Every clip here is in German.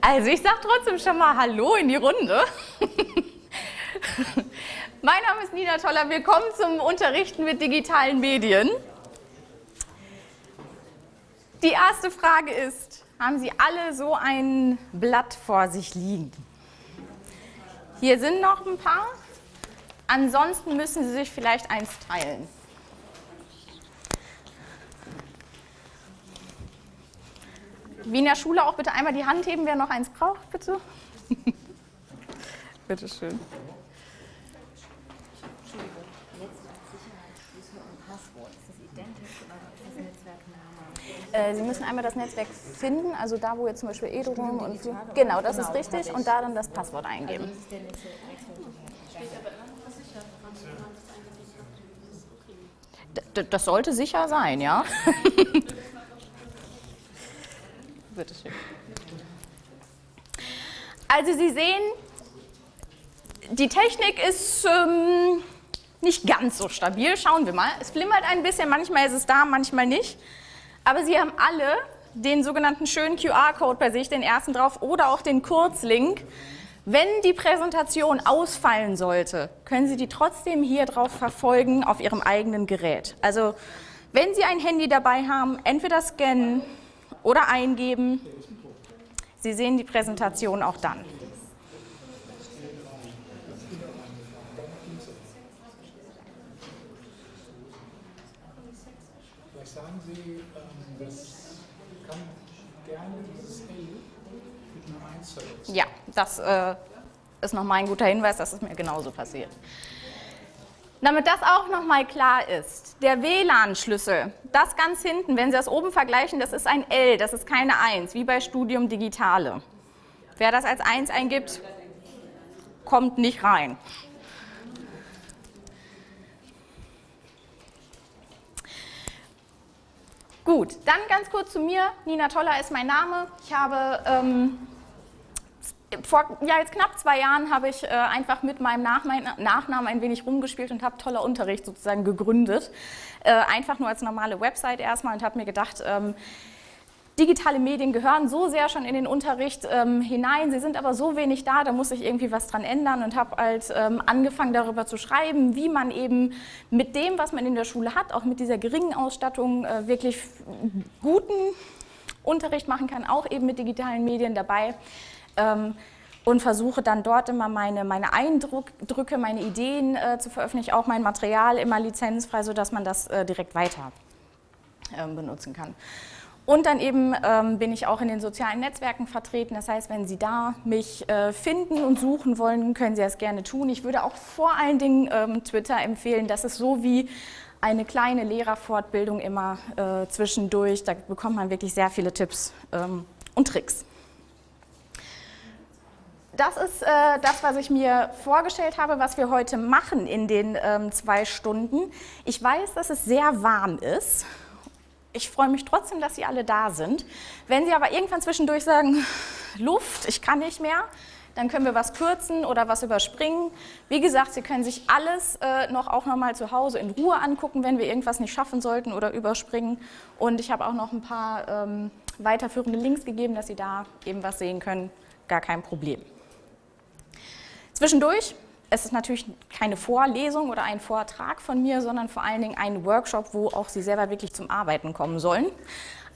Also ich sage trotzdem schon mal Hallo in die Runde. mein Name ist Nina Toller. Willkommen zum Unterrichten mit digitalen Medien. Die erste Frage ist, haben Sie alle so ein Blatt vor sich liegen? Hier sind noch ein paar. Ansonsten müssen Sie sich vielleicht eins teilen. Wie in der Schule auch bitte einmal die Hand heben, wer noch eins braucht, bitte. bitte schön. Äh, Sie müssen einmal das Netzwerk finden, also da, wo jetzt zum Beispiel Edurum und genau, das ist richtig, und da dann das Passwort eingeben. Das sollte sicher sein, ja. Bitte schön. Also Sie sehen, die Technik ist ähm, nicht ganz so stabil. Schauen wir mal. Es flimmert ein bisschen, manchmal ist es da, manchmal nicht. Aber Sie haben alle den sogenannten schönen QR-Code bei sich, den ersten drauf, oder auch den Kurzlink. Wenn die Präsentation ausfallen sollte, können Sie die trotzdem hier drauf verfolgen auf Ihrem eigenen Gerät. Also wenn Sie ein Handy dabei haben, entweder scannen oder eingeben. Sie sehen die Präsentation auch dann. Vielleicht sagen Sie, ähm, das kann gerne dieses L mit einer 1 verwechseln. Ja, das äh, ist nochmal ein guter Hinweis, das ist mir genauso passiert. Damit das auch nochmal klar ist, der WLAN-Schlüssel, das ganz hinten, wenn Sie das oben vergleichen, das ist ein L, das ist keine 1, wie bei Studium Digitale. Wer das als 1 eingibt, kommt nicht rein. Gut, dann ganz kurz zu mir. Nina Toller ist mein Name. Ich habe ähm, vor ja, jetzt knapp zwei Jahren habe ich äh, einfach mit meinem Nachnamen ein wenig rumgespielt und habe toller Unterricht sozusagen gegründet. Äh, einfach nur als normale Website erstmal und habe mir gedacht, ähm, digitale Medien gehören so sehr schon in den Unterricht ähm, hinein, sie sind aber so wenig da, da muss ich irgendwie was dran ändern und habe halt ähm, angefangen darüber zu schreiben, wie man eben mit dem, was man in der Schule hat, auch mit dieser geringen Ausstattung äh, wirklich guten Unterricht machen kann, auch eben mit digitalen Medien dabei ähm, und versuche dann dort immer meine, meine Eindrücke, meine Ideen äh, zu veröffentlichen, auch mein Material immer lizenzfrei, sodass man das äh, direkt weiter äh, benutzen kann. Und dann eben ähm, bin ich auch in den sozialen Netzwerken vertreten. Das heißt, wenn Sie da mich äh, finden und suchen wollen, können Sie das gerne tun. Ich würde auch vor allen Dingen ähm, Twitter empfehlen. Das ist so wie eine kleine Lehrerfortbildung immer äh, zwischendurch. Da bekommt man wirklich sehr viele Tipps ähm, und Tricks das ist äh, das, was ich mir vorgestellt habe, was wir heute machen in den ähm, zwei Stunden. Ich weiß, dass es sehr warm ist. Ich freue mich trotzdem, dass Sie alle da sind. Wenn Sie aber irgendwann zwischendurch sagen, Luft, ich kann nicht mehr, dann können wir was kürzen oder was überspringen. Wie gesagt, Sie können sich alles äh, noch auch nochmal zu Hause in Ruhe angucken, wenn wir irgendwas nicht schaffen sollten oder überspringen. Und ich habe auch noch ein paar ähm, weiterführende Links gegeben, dass Sie da eben was sehen können. Gar kein Problem. Zwischendurch es ist natürlich keine Vorlesung oder ein Vortrag von mir, sondern vor allen Dingen ein Workshop, wo auch Sie selber wirklich zum Arbeiten kommen sollen.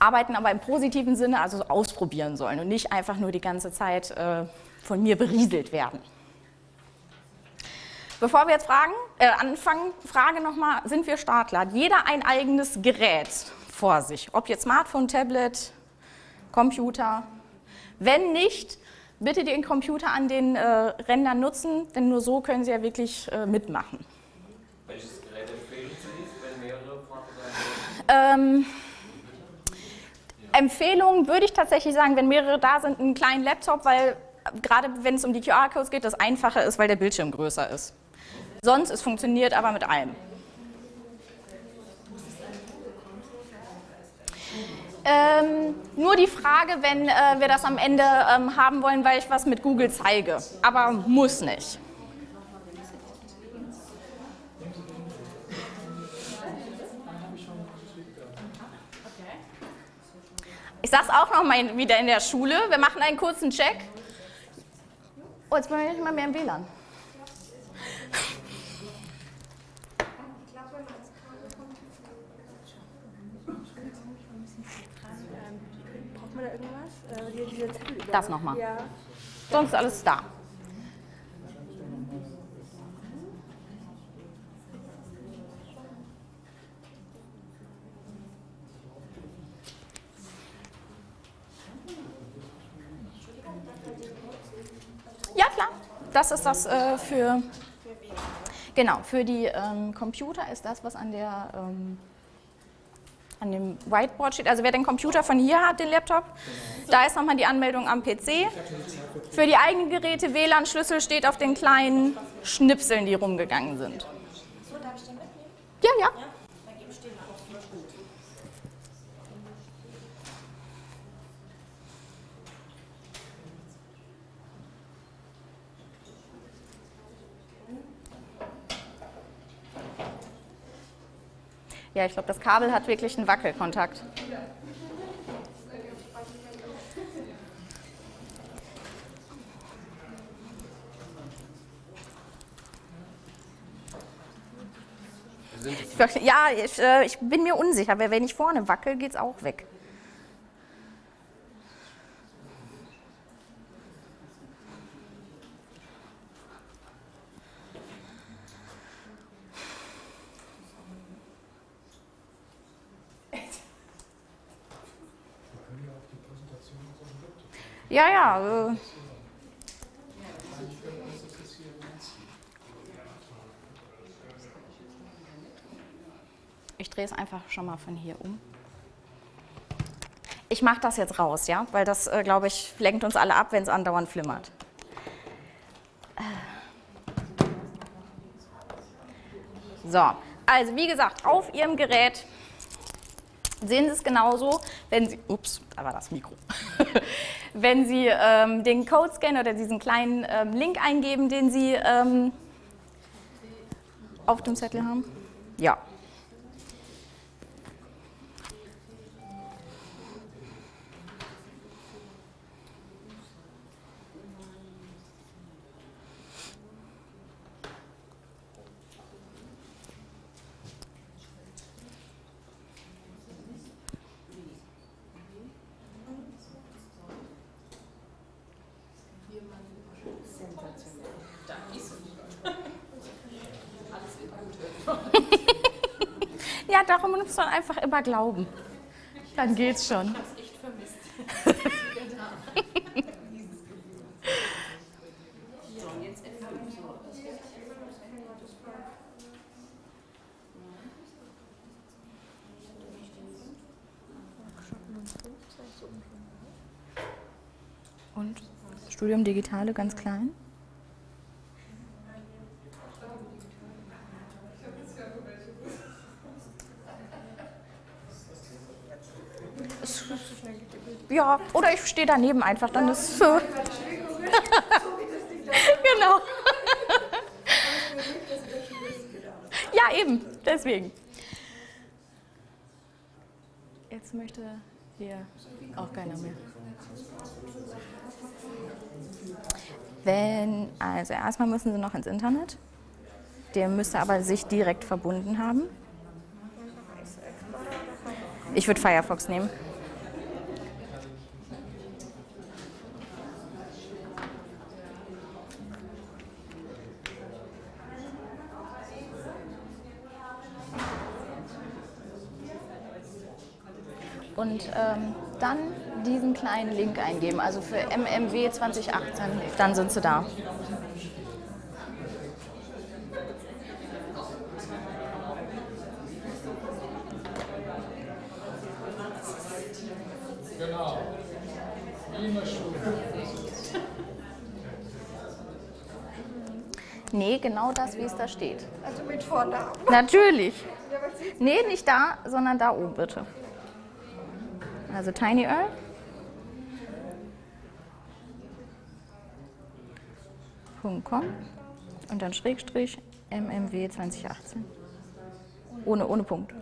Arbeiten aber im positiven Sinne, also ausprobieren sollen und nicht einfach nur die ganze Zeit äh, von mir berieselt werden. Bevor wir jetzt fragen, äh, anfangen, Frage nochmal, sind wir Startler? Hat jeder ein eigenes Gerät vor sich, ob jetzt Smartphone, Tablet, Computer? Wenn nicht, bitte den Computer an den äh, Rändern nutzen, denn nur so können Sie ja wirklich äh, mitmachen. Welches Gerät empfehlen Sie, wenn mehrere Partner ähm, Empfehlungen würde ich tatsächlich sagen, wenn mehrere da sind, einen kleinen Laptop, weil gerade wenn es um die QR-Codes geht, das einfacher ist, weil der Bildschirm größer ist. Sonst, es funktioniert aber mit allem. Ähm, nur die Frage, wenn äh, wir das am Ende ähm, haben wollen, weil ich was mit Google zeige. Aber muss nicht. Ich es auch noch mal wieder in der Schule. Wir machen einen kurzen Check. Oh, jetzt bin ich nicht mal mehr im WLAN. Da irgendwas? Äh, Das nochmal. Ja. Sonst alles da. Ja, klar. Das ist das äh, für, genau, für die ähm, Computer ist das, was an der ähm, an dem Whiteboard steht. Also wer den Computer von hier hat, den Laptop, da ist nochmal die Anmeldung am PC. Für die eigenen Geräte WLAN-Schlüssel steht auf den kleinen Schnipseln, die rumgegangen sind. Ja, ja. Ja, ich glaube, das Kabel hat wirklich einen Wackelkontakt. Ich Ja, ich, äh, ich bin mir unsicher, weil wenn ich vorne wackel, geht es auch weg. Ja, ja. Äh. Ich drehe es einfach schon mal von hier um. Ich mache das jetzt raus, ja, weil das, äh, glaube ich, lenkt uns alle ab, wenn es andauernd flimmert. So, also wie gesagt, auf Ihrem Gerät sehen Sie es genauso, wenn Sie, ups, da war das Mikro, wenn Sie ähm, den Code scannen oder diesen kleinen ähm, Link eingeben, den Sie ähm, auf dem Zettel haben. Ja. Ja, darum muss man einfach immer glauben. Dann geht's schon. Und Studium Digitale ganz klein? Ja, oder ich stehe daneben einfach, dann ist so. genau. ja, eben, deswegen. Jetzt möchte hier auch keiner mehr. Wenn, also erstmal müssen Sie noch ins Internet. Der müsste aber sich direkt verbunden haben. Ich würde Firefox nehmen. Und ähm, dann diesen kleinen Link eingeben, also für MMW 2018, dann sind sie da. Genau. Schule. Nee, genau das, wie es da steht. Also mit Vornamen. Natürlich. Nee, nicht da, sondern da oben bitte also a tiny r. .com und dann Schrägstrich MMW 2018. Ohne, ohne Punkt.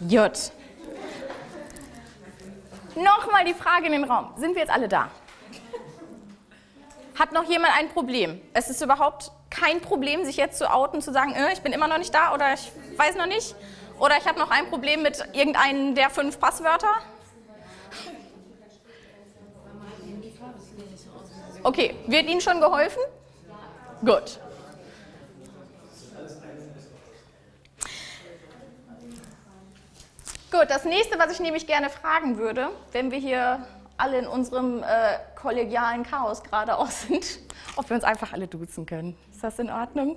Jut. Nochmal die Frage in den Raum. Sind wir jetzt alle da? Hat noch jemand ein Problem? Es ist überhaupt kein Problem, sich jetzt zu outen, zu sagen, äh, ich bin immer noch nicht da oder ich weiß noch nicht. Oder ich habe noch ein Problem mit irgendeinem der fünf Passwörter. Okay, wird Ihnen schon geholfen? Gut. Gut, das nächste, was ich nämlich gerne fragen würde, wenn wir hier alle in unserem äh, kollegialen Chaos gerade auch sind, ob wir uns einfach alle duzen können. Ist das in Ordnung?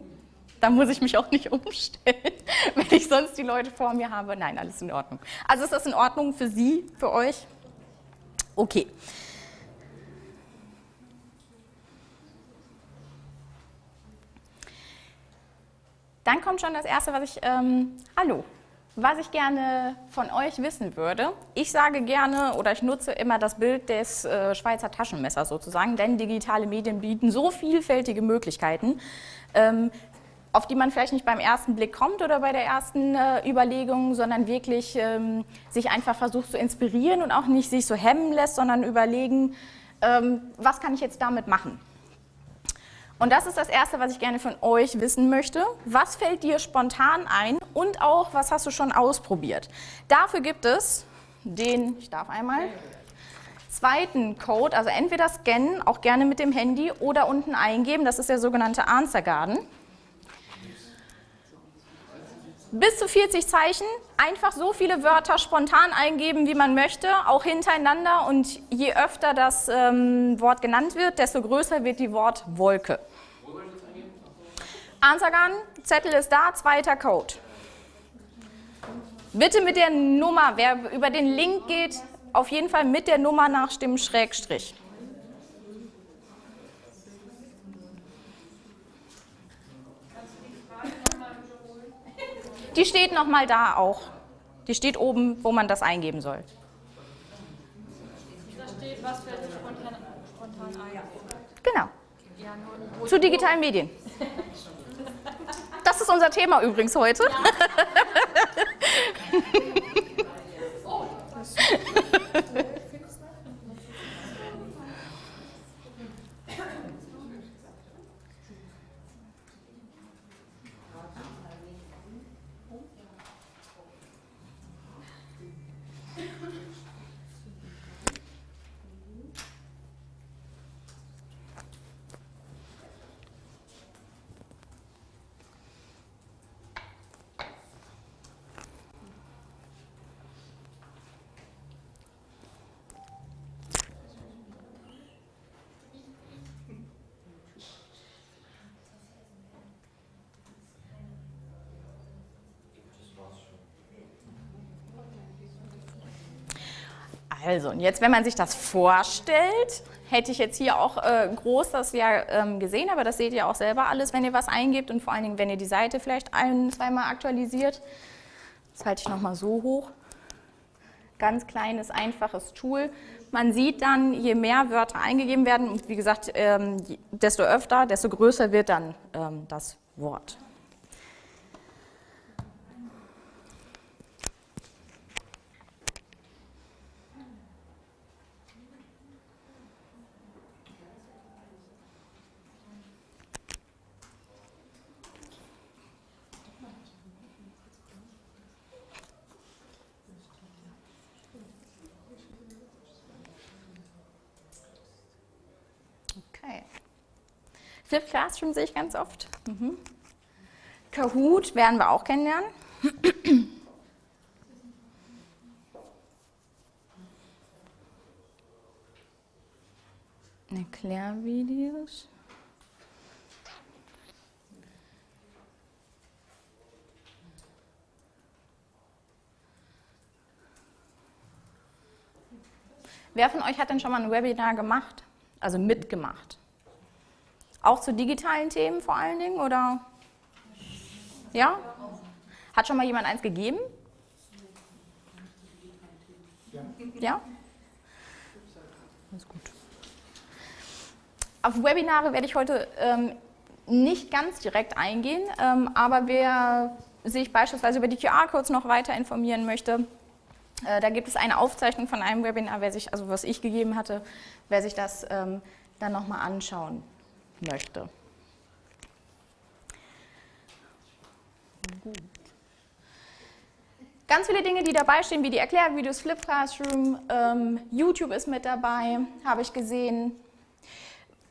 Da muss ich mich auch nicht umstellen, wenn ich sonst die Leute vor mir habe. Nein, alles in Ordnung. Also ist das in Ordnung für Sie, für euch? Okay. Dann kommt schon das Erste, was ich, ähm, hallo, was ich gerne von euch wissen würde. Ich sage gerne oder ich nutze immer das Bild des äh, Schweizer Taschenmessers sozusagen, denn digitale Medien bieten so vielfältige Möglichkeiten, ähm, auf die man vielleicht nicht beim ersten Blick kommt oder bei der ersten äh, Überlegung, sondern wirklich ähm, sich einfach versucht zu inspirieren und auch nicht sich so hemmen lässt, sondern überlegen, ähm, was kann ich jetzt damit machen. Und das ist das Erste, was ich gerne von euch wissen möchte. Was fällt dir spontan ein und auch, was hast du schon ausprobiert? Dafür gibt es den, ich darf einmal, zweiten Code, also entweder scannen, auch gerne mit dem Handy, oder unten eingeben, das ist der sogenannte Answer Garden. Bis zu 40 Zeichen, einfach so viele Wörter spontan eingeben, wie man möchte, auch hintereinander und je öfter das ähm, Wort genannt wird, desto größer wird die Wortwolke. Ansagern, Zettel ist da, zweiter Code. Bitte mit der Nummer, wer über den Link geht, auf jeden Fall mit der Nummer nachstimmen, Schrägstrich. Die steht nochmal da auch. Die steht oben, wo man das eingeben soll. Da steht, was fällt dir spontan, spontan ein. Genau. Zu digitalen Medien. Das ist unser Thema übrigens heute. Also, und jetzt, wenn man sich das vorstellt, hätte ich jetzt hier auch äh, groß das ja ähm, gesehen, aber das seht ihr auch selber alles, wenn ihr was eingebt und vor allen Dingen, wenn ihr die Seite vielleicht ein-, zweimal aktualisiert. Das halte ich nochmal so hoch. Ganz kleines, einfaches Tool. Man sieht dann, je mehr Wörter eingegeben werden, und wie gesagt, ähm, desto öfter, desto größer wird dann ähm, das Wort. Okay. Flip Classroom sehe ich ganz oft. Mhm. Kahoot werden wir auch kennenlernen. Erklärvideos. Wer von euch hat denn schon mal ein Webinar gemacht? Also mitgemacht? Auch zu digitalen Themen vor allen Dingen, oder? Ja? Hat schon mal jemand eins gegeben? Ja? Alles gut. Auf Webinare werde ich heute ähm, nicht ganz direkt eingehen, ähm, aber wer sich beispielsweise über die QR-Codes noch weiter informieren möchte, äh, da gibt es eine Aufzeichnung von einem Webinar, sich, also was ich gegeben hatte, wer sich das ähm, dann nochmal anschauen möchte. Gut. Ganz viele Dinge, die dabei stehen, wie die Erklärvideos, Flip Classroom, ähm, YouTube ist mit dabei, habe ich gesehen.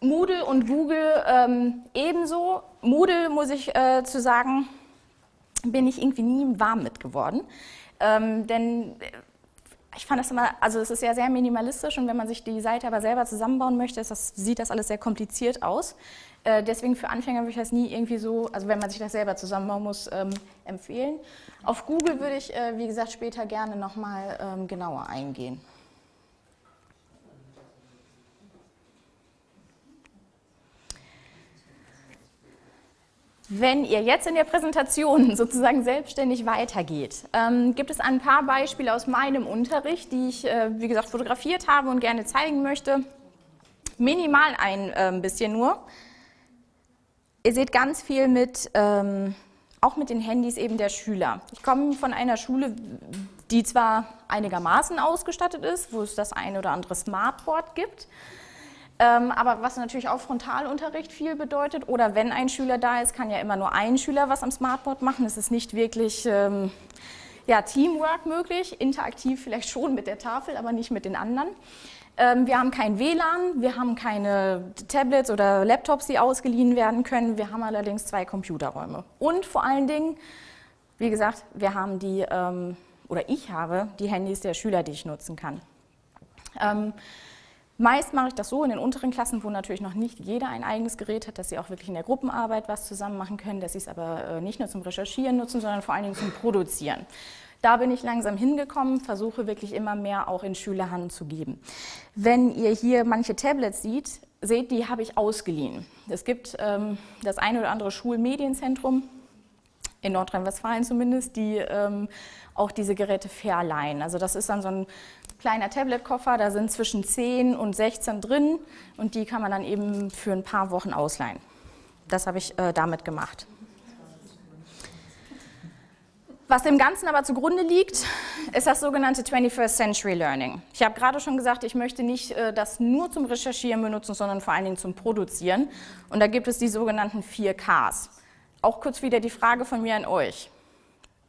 Moodle und Google ähm, ebenso. Moodle, muss ich äh, zu sagen, bin ich irgendwie nie warm mit geworden. Ähm, denn äh, ich fand das immer, also es ist ja sehr minimalistisch und wenn man sich die Seite aber selber zusammenbauen möchte, das, sieht das alles sehr kompliziert aus. Äh, deswegen für Anfänger würde ich das nie irgendwie so, also wenn man sich das selber zusammenbauen muss, ähm, empfehlen. Auf Google würde ich, äh, wie gesagt, später gerne nochmal ähm, genauer eingehen. Wenn ihr jetzt in der Präsentation sozusagen selbstständig weitergeht, ähm, gibt es ein paar Beispiele aus meinem Unterricht, die ich, äh, wie gesagt, fotografiert habe und gerne zeigen möchte. Minimal ein äh, bisschen nur. Ihr seht ganz viel mit, ähm, auch mit den Handys eben der Schüler. Ich komme von einer Schule, die zwar einigermaßen ausgestattet ist, wo es das eine oder andere Smartboard gibt, aber was natürlich auch Frontalunterricht viel bedeutet oder wenn ein Schüler da ist, kann ja immer nur ein Schüler was am Smartboard machen. Es ist nicht wirklich ähm, ja, Teamwork möglich, interaktiv vielleicht schon mit der Tafel, aber nicht mit den anderen. Ähm, wir haben kein WLAN, wir haben keine Tablets oder Laptops, die ausgeliehen werden können. Wir haben allerdings zwei Computerräume. Und vor allen Dingen, wie gesagt, wir haben die, ähm, oder ich habe die Handys der Schüler, die ich nutzen kann. Meist mache ich das so in den unteren Klassen, wo natürlich noch nicht jeder ein eigenes Gerät hat, dass sie auch wirklich in der Gruppenarbeit was zusammen machen können, dass sie es aber äh, nicht nur zum Recherchieren nutzen, sondern vor allen Dingen zum Produzieren. Da bin ich langsam hingekommen, versuche wirklich immer mehr auch in Schülerhand zu geben. Wenn ihr hier manche Tablets seht, seht, die habe ich ausgeliehen. Es gibt ähm, das eine oder andere Schulmedienzentrum, in Nordrhein-Westfalen zumindest, die ähm, auch diese Geräte verleihen. Also das ist dann so ein kleiner Tablet-Koffer, da sind zwischen 10 und 16 drin und die kann man dann eben für ein paar Wochen ausleihen. Das habe ich äh, damit gemacht. Was dem Ganzen aber zugrunde liegt, ist das sogenannte 21st Century Learning. Ich habe gerade schon gesagt, ich möchte nicht äh, das nur zum Recherchieren benutzen, sondern vor allen Dingen zum Produzieren. Und da gibt es die sogenannten 4Ks. Auch kurz wieder die Frage von mir an euch.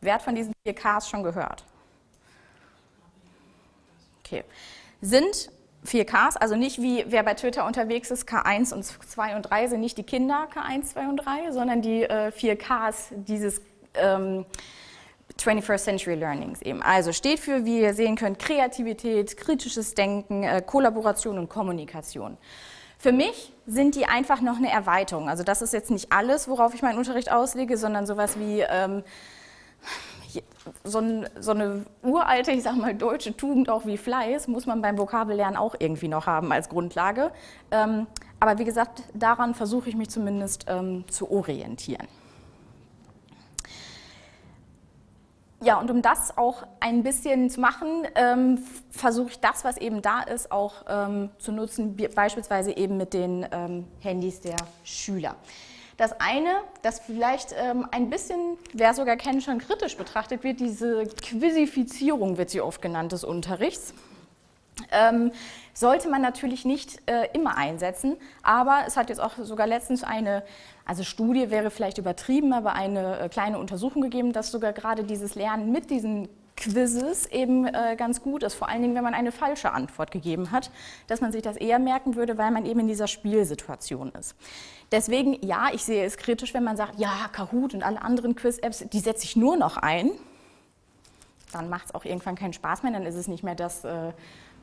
Wer hat von diesen 4Ks schon gehört? Okay. Sind 4Ks, also nicht wie wer bei Twitter unterwegs ist, K1 und 2 und 3 sind nicht die Kinder K1, 2 und 3, sondern die äh, 4Ks dieses ähm, 21st Century Learnings eben. Also steht für, wie ihr sehen könnt, Kreativität, kritisches Denken, äh, Kollaboration und Kommunikation. Für mich sind die einfach noch eine Erweiterung. Also das ist jetzt nicht alles, worauf ich meinen Unterricht auslege, sondern sowas wie ähm, so, ein, so, eine uralte, ich sag mal, deutsche Tugend auch wie Fleiß muss man beim Vokabellernen auch irgendwie noch haben als Grundlage. Ähm, aber wie gesagt, daran versuche ich mich zumindest ähm, zu orientieren. Ja, und um das auch ein bisschen zu machen, ähm, versuche ich das, was eben da ist, auch ähm, zu nutzen, beispielsweise eben mit den ähm, Handys der Schüler. Das eine, das vielleicht ähm, ein bisschen, wer sogar kennt, schon kritisch betrachtet wird, diese Quizifizierung wird sie oft genannt des Unterrichts. Ähm, sollte man natürlich nicht äh, immer einsetzen, aber es hat jetzt auch sogar letztens eine, also Studie wäre vielleicht übertrieben, aber eine äh, kleine Untersuchung gegeben, dass sogar gerade dieses Lernen mit diesen Quizzes eben äh, ganz gut ist, vor allen Dingen, wenn man eine falsche Antwort gegeben hat, dass man sich das eher merken würde, weil man eben in dieser Spielsituation ist. Deswegen, ja, ich sehe es kritisch, wenn man sagt, ja, Kahoot und alle anderen Quiz-Apps, die setze ich nur noch ein. Dann macht es auch irgendwann keinen Spaß mehr, dann ist es nicht mehr das, äh,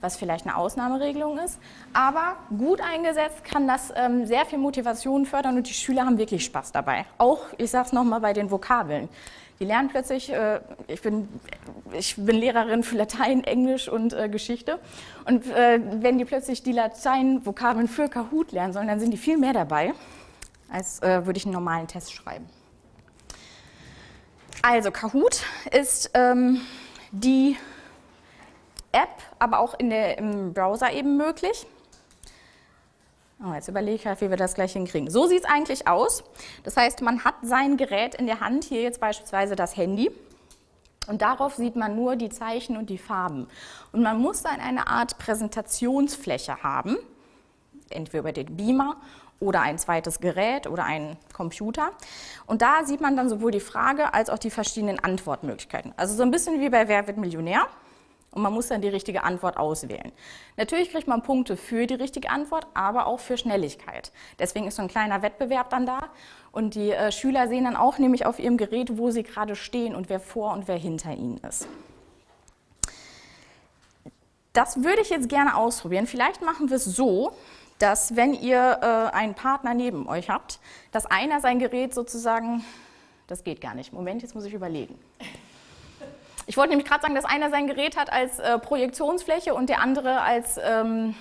was vielleicht eine Ausnahmeregelung ist. Aber gut eingesetzt kann das ähm, sehr viel Motivation fördern und die Schüler haben wirklich Spaß dabei. Auch, ich sage es nochmal, bei den Vokabeln. Die lernen plötzlich, äh, ich, bin, ich bin Lehrerin für Latein, Englisch und äh, Geschichte und äh, wenn die plötzlich die Latein-Vokabeln für Kahoot lernen sollen, dann sind die viel mehr dabei, als äh, würde ich einen normalen Test schreiben. Also Kahoot ist ähm, die App, aber auch in der, im Browser eben möglich. Oh, jetzt überlege ich halt, wie wir das gleich hinkriegen. So sieht es eigentlich aus. Das heißt, man hat sein Gerät in der Hand, hier jetzt beispielsweise das Handy. Und darauf sieht man nur die Zeichen und die Farben. Und man muss dann eine Art Präsentationsfläche haben, entweder über den Beamer oder ein zweites Gerät oder einen Computer. Und da sieht man dann sowohl die Frage als auch die verschiedenen Antwortmöglichkeiten. Also so ein bisschen wie bei Wer wird Millionär? Und man muss dann die richtige Antwort auswählen. Natürlich kriegt man Punkte für die richtige Antwort, aber auch für Schnelligkeit. Deswegen ist so ein kleiner Wettbewerb dann da. Und die äh, Schüler sehen dann auch nämlich auf ihrem Gerät, wo sie gerade stehen und wer vor und wer hinter ihnen ist. Das würde ich jetzt gerne ausprobieren. Vielleicht machen wir es so, dass wenn ihr äh, einen Partner neben euch habt, dass einer sein Gerät sozusagen, das geht gar nicht. Moment, jetzt muss ich überlegen. Ich wollte nämlich gerade sagen, dass einer sein Gerät hat als äh, Projektionsfläche und der andere als, ähm,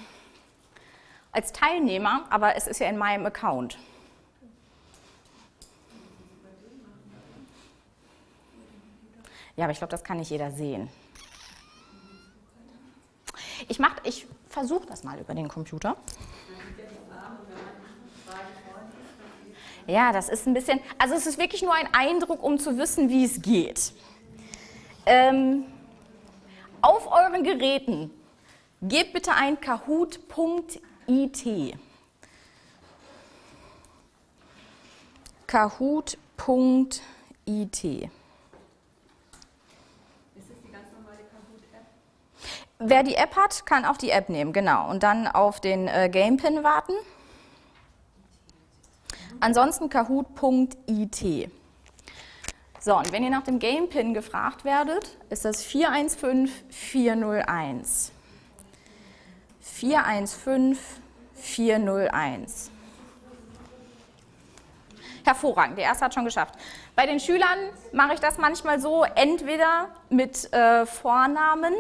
als Teilnehmer, aber es ist ja in meinem Account. Ja, aber ich glaube, das kann nicht jeder sehen. Ich, ich versuche das mal über den Computer. Ja, das ist ein bisschen, also es ist wirklich nur ein Eindruck, um zu wissen, wie es geht. Ähm, auf euren Geräten gebt bitte ein kahoot.it. Kahoot.it. Wer die App hat, kann auch die App nehmen, genau. Und dann auf den äh, Gamepin warten. Ansonsten kahoot.it. So, und wenn ihr nach dem Game-Pin gefragt werdet, ist das 415401. 415401. Hervorragend, der erste hat schon geschafft. Bei den Schülern mache ich das manchmal so, entweder mit äh, Vornamen,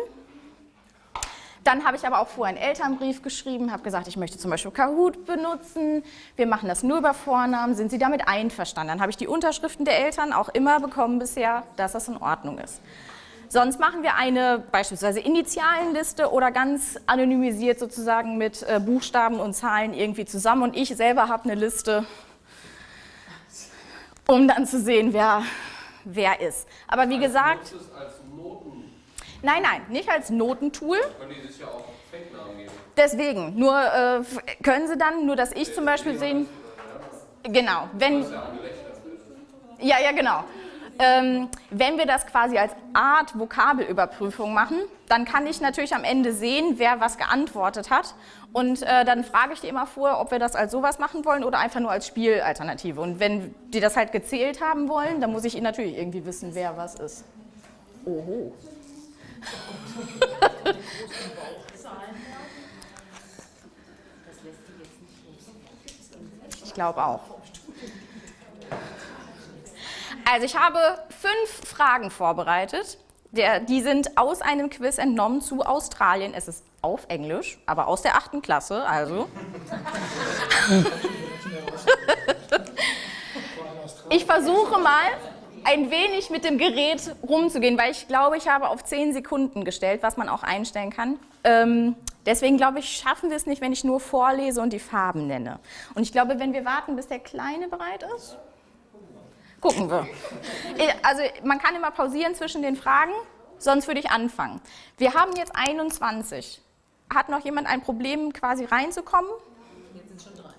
dann habe ich aber auch vorher einen Elternbrief geschrieben, habe gesagt, ich möchte zum Beispiel Kahoot benutzen, wir machen das nur über Vornamen, sind Sie damit einverstanden? Dann habe ich die Unterschriften der Eltern auch immer bekommen bisher, dass das in Ordnung ist. Sonst machen wir eine beispielsweise Initialenliste oder ganz anonymisiert sozusagen mit äh, Buchstaben und Zahlen irgendwie zusammen und ich selber habe eine Liste, um dann zu sehen, wer, wer ist. Aber wie gesagt... Nein, nein, nicht als Notentool. Können die sich ja auch Fake-Namen geben. Deswegen, nur äh, können sie dann, nur dass ich zum Beispiel sehen, genau, wenn, ja, ja, genau. Ähm, wenn wir das quasi als Art Vokabelüberprüfung machen, dann kann ich natürlich am Ende sehen, wer was geantwortet hat. Und äh, dann frage ich die immer vor, ob wir das als sowas machen wollen oder einfach nur als Spielalternative. Und wenn die das halt gezählt haben wollen, dann muss ich ihnen natürlich irgendwie wissen, wer was ist. Oho. Ich glaube auch. Also ich habe fünf Fragen vorbereitet. Der, die sind aus einem Quiz entnommen zu Australien. Es ist auf Englisch, aber aus der achten Klasse, also. ich versuche mal, ein wenig mit dem Gerät rumzugehen, weil ich glaube, ich habe auf 10 Sekunden gestellt, was man auch einstellen kann. Ähm, deswegen glaube ich, schaffen wir es nicht, wenn ich nur vorlese und die Farben nenne. Und ich glaube, wenn wir warten, bis der Kleine bereit ist, gucken wir. Also man kann immer pausieren zwischen den Fragen, sonst würde ich anfangen. Wir haben jetzt 21. Hat noch jemand ein Problem, quasi reinzukommen? Jetzt sind schon drei.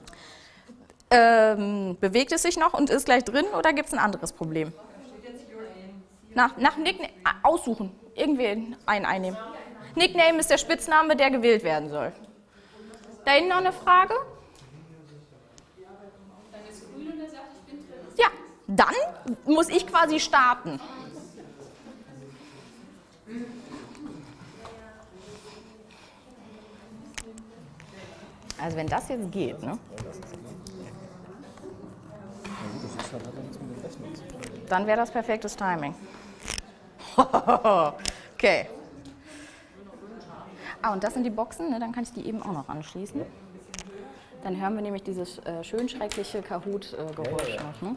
Ähm, bewegt es sich noch und ist gleich drin oder gibt es ein anderes Problem? Nach, nach Nickname aussuchen. Irgendwie einen einnehmen. Nickname ist der Spitzname, der gewählt werden soll. Da hinten noch eine Frage? Ja, dann muss ich quasi starten. Also wenn das jetzt geht, ne? Dann wäre das perfektes Timing. okay. Ah, und das sind die Boxen, ne? dann kann ich die eben auch noch anschließen. Dann hören wir nämlich dieses äh, schön schreckliche Kahoot-Geräusch äh, ja, ja, ja. noch. Ne?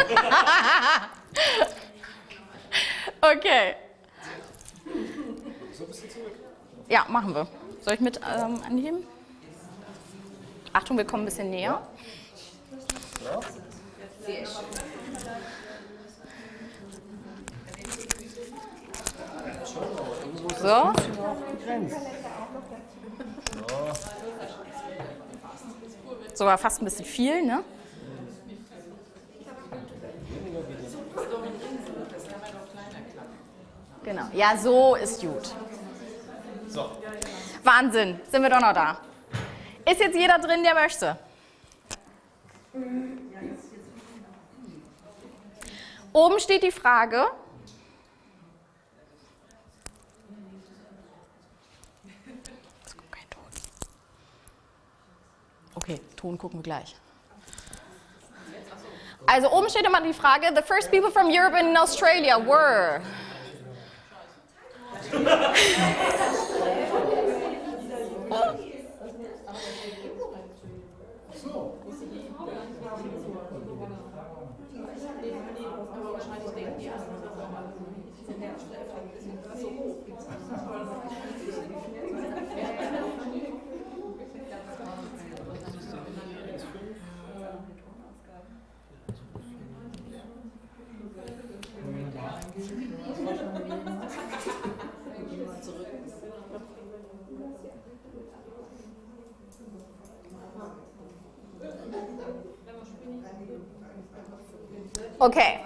okay. So ein bisschen zurück. Ja, machen wir. Soll ich mit ähm, anheben? Achtung, wir kommen ein bisschen näher. So. So war fast ein bisschen viel, ne? Genau. Ja, so ist gut. So. Wahnsinn, sind wir doch noch da. Ist jetzt jeder drin, der möchte? Oben steht die Frage. Es kommt kein Ton. Okay, Ton gucken wir gleich. Also oben steht immer die Frage, the first people from Europe and Australia were. 어? Okay.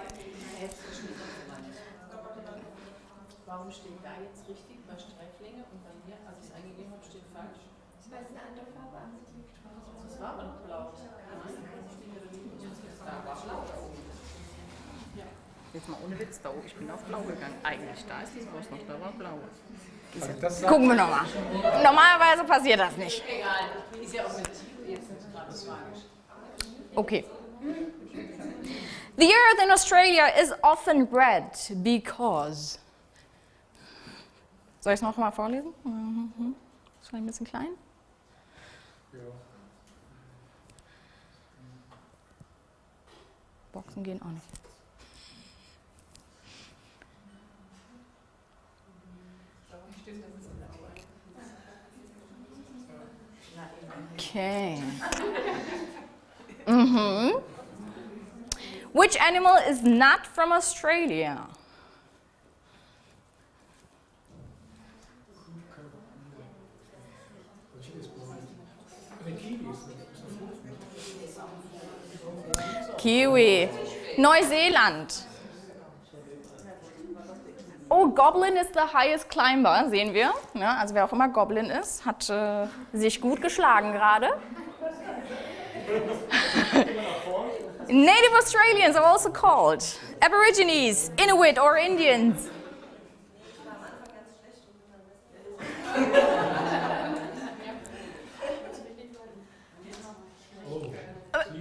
Warum steht da jetzt richtig bei Streiflänge und bei mir, als ich es eingegeben habe, steht falsch? Weil es eine andere Farbe an sich liegt. Das war aber noch blau. Nein, steht ja da nicht. Da war blau. Jetzt mal ohne Witz da oben. Ich bin auf blau gegangen. Eigentlich, da ist das Wurst noch, da war blau. Also Gucken wir nochmal. Normalerweise passiert das nicht. Egal, ist ja auch mit jetzt nicht gerade tragisch. Okay. The earth in Australia is often red because. Soll ich es noch mal vorlesen? Mhm. Ist ein bisschen klein. Boxen gehen auch nicht. Okay. Mhm. Which animal is not from Australia? Ist Kiwi ist ist. Neuseeland. Oh, Goblin is the highest climber, sehen wir. Ja, also wer auch immer Goblin ist, hat äh, sich gut geschlagen gerade. Native Australians are also called Aborigines, Inuit or Indians.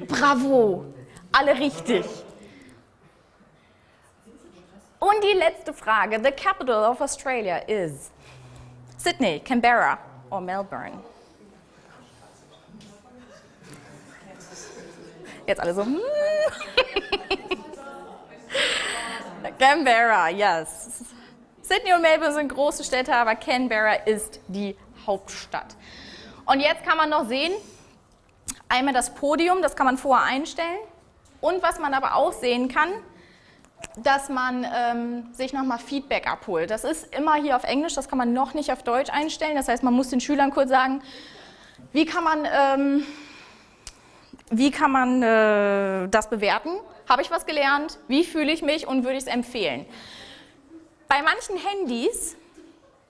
Bravo, alle richtig. Und die letzte Frage. The capital of Australia is Sydney, Canberra or Melbourne? Jetzt alle so. hmm. Canberra, yes. Sydney und Melbourne sind große Städte, aber Canberra ist die Hauptstadt. Und jetzt kann man noch sehen, einmal das Podium, das kann man vorher einstellen. Und was man aber auch sehen kann, dass man ähm, sich nochmal Feedback abholt. Das ist immer hier auf Englisch, das kann man noch nicht auf Deutsch einstellen. Das heißt, man muss den Schülern kurz sagen, wie kann man, ähm, wie kann man äh, das bewerten? Habe ich was gelernt? Wie fühle ich mich und würde ich es empfehlen? Bei manchen Handys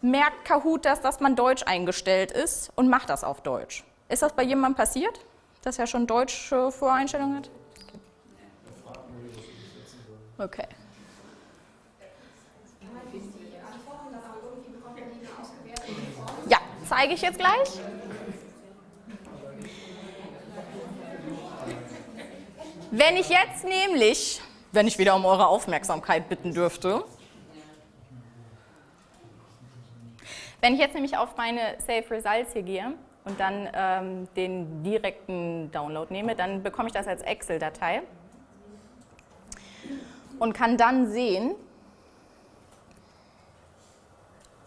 merkt Kahoot das, dass man Deutsch eingestellt ist und macht das auf Deutsch. Ist das bei jemandem passiert, dass er schon deutsche Voreinstellungen hat? Okay. Ja, zeige ich jetzt gleich. Wenn ich jetzt nämlich, wenn ich wieder um eure Aufmerksamkeit bitten dürfte, wenn ich jetzt nämlich auf meine Save Results hier gehe und dann ähm, den direkten Download nehme, dann bekomme ich das als Excel-Datei und kann dann sehen,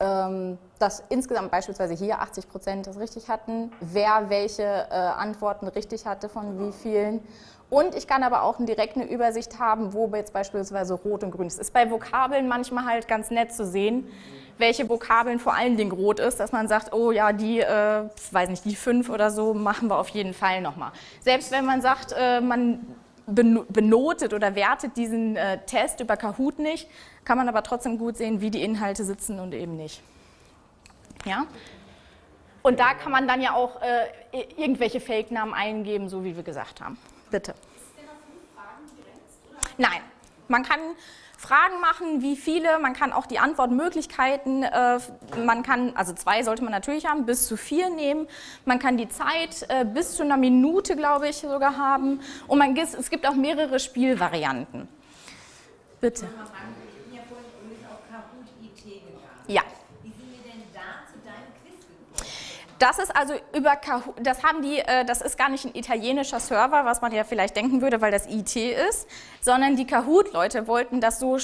ähm, dass insgesamt beispielsweise hier 80 Prozent das richtig hatten, wer welche äh, Antworten richtig hatte von wie vielen. Und ich kann aber auch direkt eine Übersicht haben, wo jetzt beispielsweise rot und grün ist. Ist bei Vokabeln manchmal halt ganz nett zu sehen, welche Vokabeln vor allen Dingen rot ist, dass man sagt, oh ja, die, äh, weiß nicht, die fünf oder so machen wir auf jeden Fall nochmal. Selbst wenn man sagt, äh, man benotet oder wertet diesen äh, Test über Kahoot nicht, kann man aber trotzdem gut sehen, wie die Inhalte sitzen und eben nicht. Ja? Und da kann man dann ja auch äh, irgendwelche Fake-Namen eingeben, so wie wir gesagt haben. Bitte. Nein, man kann Fragen machen, wie viele, man kann auch die Antwortmöglichkeiten, äh, man kann, also zwei sollte man natürlich haben, bis zu vier nehmen, man kann die Zeit äh, bis zu einer Minute, glaube ich, sogar haben und man, es gibt auch mehrere Spielvarianten. Bitte. Ja. Das ist also über Kahoot, das haben die, äh, das ist gar nicht ein italienischer Server, was man ja vielleicht denken würde, weil das IT ist, sondern die Kahoot-Leute wollten das so,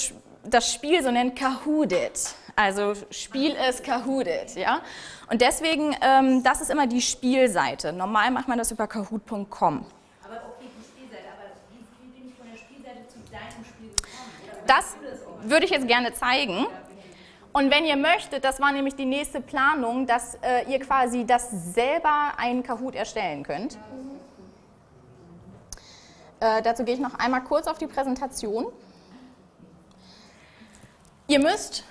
das Spiel so nennen Kahooted. Also Spiel ist Kahooted, ja. Und deswegen, ähm, das ist immer die Spielseite. Normal macht man das über kahoot.com. Aber okay, die Spielseite, aber wie, bin ich von der Spielseite zu deinem Spiel gekommen? Das würde ich jetzt gerne zeigen. Und wenn ihr möchtet, das war nämlich die nächste Planung, dass äh, ihr quasi das selber einen Kahoot erstellen könnt. Äh, dazu gehe ich noch einmal kurz auf die Präsentation. Ihr müsst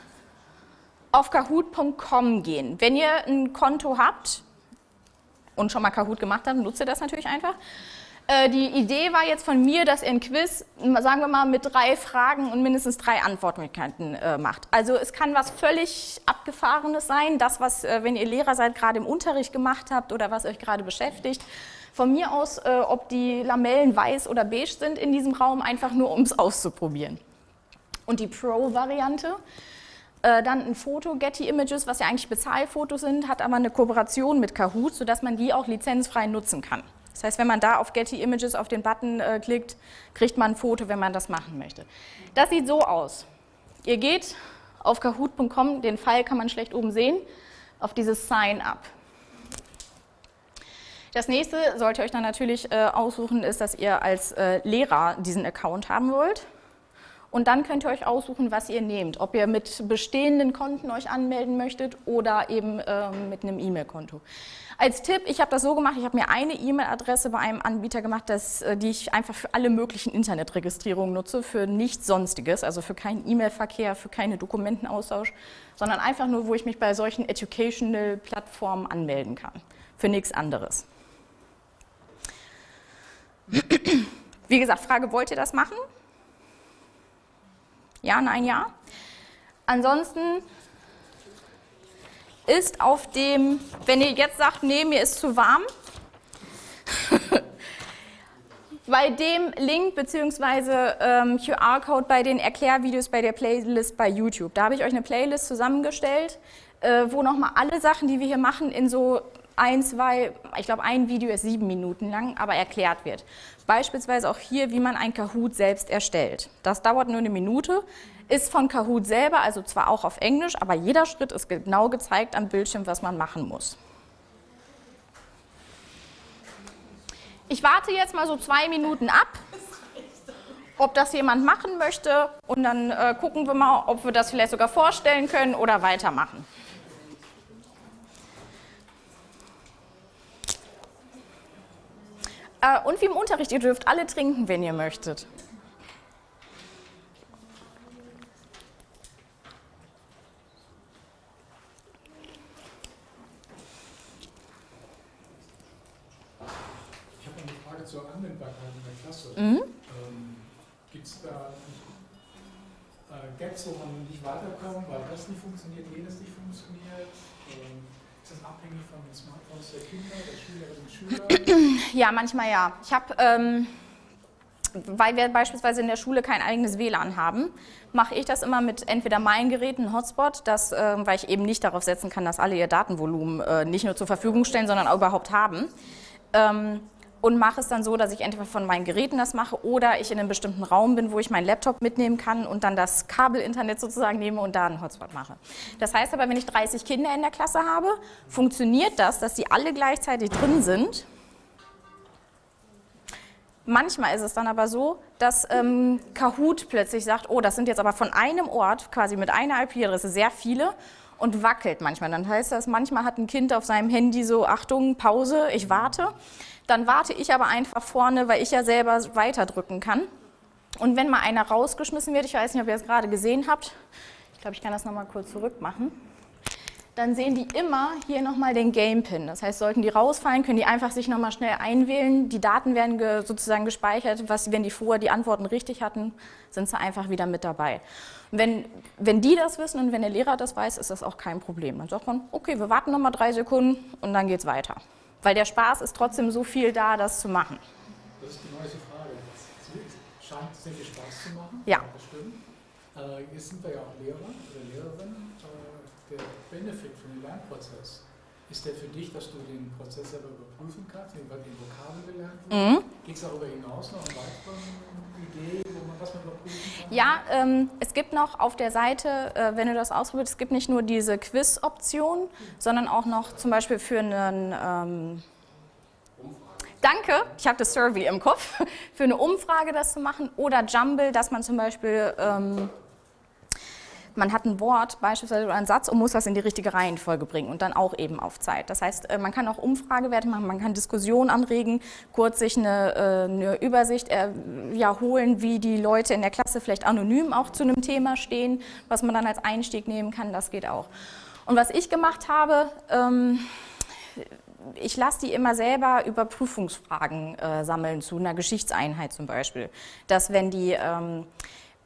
auf kahoot.com gehen. Wenn ihr ein Konto habt und schon mal Kahoot gemacht habt, nutzt ihr das natürlich einfach. Äh, die Idee war jetzt von mir, dass ihr ein Quiz, sagen wir mal, mit drei Fragen und mindestens drei Antwortmöglichkeiten äh, macht. Also es kann was völlig Abgefahrenes sein, das, was, äh, wenn ihr Lehrer seid, gerade im Unterricht gemacht habt oder was euch gerade beschäftigt. Von mir aus, ob die Lamellen weiß oder beige sind in diesem Raum, einfach nur, um es auszuprobieren. Und die Pro-Variante, dann ein Foto, Getty Images, was ja eigentlich Bezahlfotos sind, hat aber eine Kooperation mit Kahoot, sodass man die auch lizenzfrei nutzen kann. Das heißt, wenn man da auf Getty Images auf den Button äh, klickt, kriegt man ein Foto, wenn man das machen möchte. Das sieht so aus. Ihr geht auf kahoot.com, den Pfeil kann man schlecht oben sehen, auf dieses Sign Up. Das nächste sollt ihr euch dann natürlich äh, aussuchen, ist, dass ihr als äh, Lehrer diesen Account haben wollt. Und dann könnt ihr euch aussuchen, was ihr nehmt. Ob ihr mit bestehenden Konten euch anmelden möchtet oder eben ähm, mit einem E-Mail-Konto. Als Tipp, ich habe das so gemacht, ich habe mir eine E-Mail-Adresse bei einem Anbieter gemacht, das, äh, die ich einfach für alle möglichen Internetregistrierungen nutze, für nichts Sonstiges, also für keinen E-Mail-Verkehr, für keine Dokumentenaustausch, sondern einfach nur, wo ich mich bei solchen Educational-Plattformen anmelden kann. Für nichts anderes. Wie gesagt, Frage, wollt ihr das machen? Ja, nein, ja. Ansonsten ist auf dem, wenn ihr jetzt sagt, nee, mir ist zu warm, bei dem Link bzw. Ähm, QR-Code bei den Erklärvideos bei der Playlist bei YouTube. Da habe ich euch eine Playlist zusammengestellt, äh, wo nochmal alle Sachen, die wir hier machen, in so ein, zwei, ich glaube ein Video ist sieben Minuten lang, aber erklärt wird. Beispielsweise auch hier, wie man ein Kahoot selbst erstellt. Das dauert nur eine Minute, ist von Kahoot selber, also zwar auch auf Englisch, aber jeder Schritt ist genau gezeigt am Bildschirm, was man machen muss. Ich warte jetzt mal so zwei Minuten ab, ob das jemand machen möchte und dann äh, gucken wir mal, ob wir das vielleicht sogar vorstellen können oder weitermachen. Äh, und wie im Unterricht, ihr dürft alle trinken, wenn ihr möchtet. Ich habe eine Frage zur Anwendbarkeit in der Klasse. Mhm. Ähm, Gibt es da äh, Gaps, wo man nicht weiterkommt, weil das nicht funktioniert, jenes nicht funktioniert? Ähm, ist das abhängig von den Smartphones der Kinder, der Schülerinnen und Schüler? Ja, manchmal ja. Ich habe, ähm, weil wir beispielsweise in der Schule kein eigenes WLAN haben, mache ich das immer mit entweder meinen Geräten, Hotspot, das, äh, weil ich eben nicht darauf setzen kann, dass alle ihr Datenvolumen äh, nicht nur zur Verfügung stellen, sondern auch überhaupt haben. Ähm, und mache es dann so, dass ich entweder von meinen Geräten das mache oder ich in einem bestimmten Raum bin, wo ich meinen Laptop mitnehmen kann und dann das Kabelinternet sozusagen nehme und da einen Hotspot mache. Das heißt aber, wenn ich 30 Kinder in der Klasse habe, funktioniert das, dass sie alle gleichzeitig drin sind. Manchmal ist es dann aber so, dass ähm, Kahoot plötzlich sagt, oh, das sind jetzt aber von einem Ort, quasi mit einer IP-Adresse, sehr viele und wackelt manchmal. Dann heißt das, manchmal hat ein Kind auf seinem Handy so, Achtung, Pause, ich warte. Dann warte ich aber einfach vorne, weil ich ja selber weiterdrücken kann. Und wenn mal einer rausgeschmissen wird, ich weiß nicht, ob ihr es gerade gesehen habt, ich glaube, ich kann das nochmal kurz zurück machen, dann sehen die immer hier nochmal den Game-Pin. Das heißt, sollten die rausfallen, können die einfach sich nochmal schnell einwählen. Die Daten werden ge sozusagen gespeichert. Was, wenn die vorher die Antworten richtig hatten, sind sie einfach wieder mit dabei. Wenn, wenn die das wissen und wenn der Lehrer das weiß, ist das auch kein Problem. Dann sagt man, okay, wir warten nochmal drei Sekunden und dann geht es weiter. Weil der Spaß ist trotzdem so viel da, das zu machen. Das ist die neueste Frage. Es scheint sehr viel Spaß zu machen. Ja. Bestimmt. Äh, jetzt sind wir ja auch Lehrer oder Lehrerin. Äh, der Benefit für den Lernprozess, ist der für dich, dass du den Prozess selber überprüfen kannst, den, den Vokabel gelernt wird? Mhm. Geht es darüber hinaus noch eine weitere Idee, wo man was man überprüfen kann? Ja, ähm, es gibt noch auf der Seite, äh, wenn du das ausprobierst, es gibt nicht nur diese Quiz-Option, sondern auch noch zum Beispiel für einen... Ähm, Danke, ich habe das Survey im Kopf, für eine Umfrage das zu machen oder Jumble, dass man zum Beispiel... Ähm, man hat ein Wort beispielsweise oder einen Satz und muss das in die richtige Reihenfolge bringen und dann auch eben auf Zeit. Das heißt, äh, man kann auch Umfragewerte machen, man kann Diskussionen anregen, kurz sich eine, äh, eine Übersicht äh, ja, holen, wie die Leute in der Klasse vielleicht anonym auch zu einem Thema stehen, was man dann als Einstieg nehmen kann, das geht auch. Und was ich gemacht habe, ähm, ich lasse die immer selber Überprüfungsfragen äh, sammeln zu einer Geschichtseinheit zum Beispiel. Dass wenn die ähm,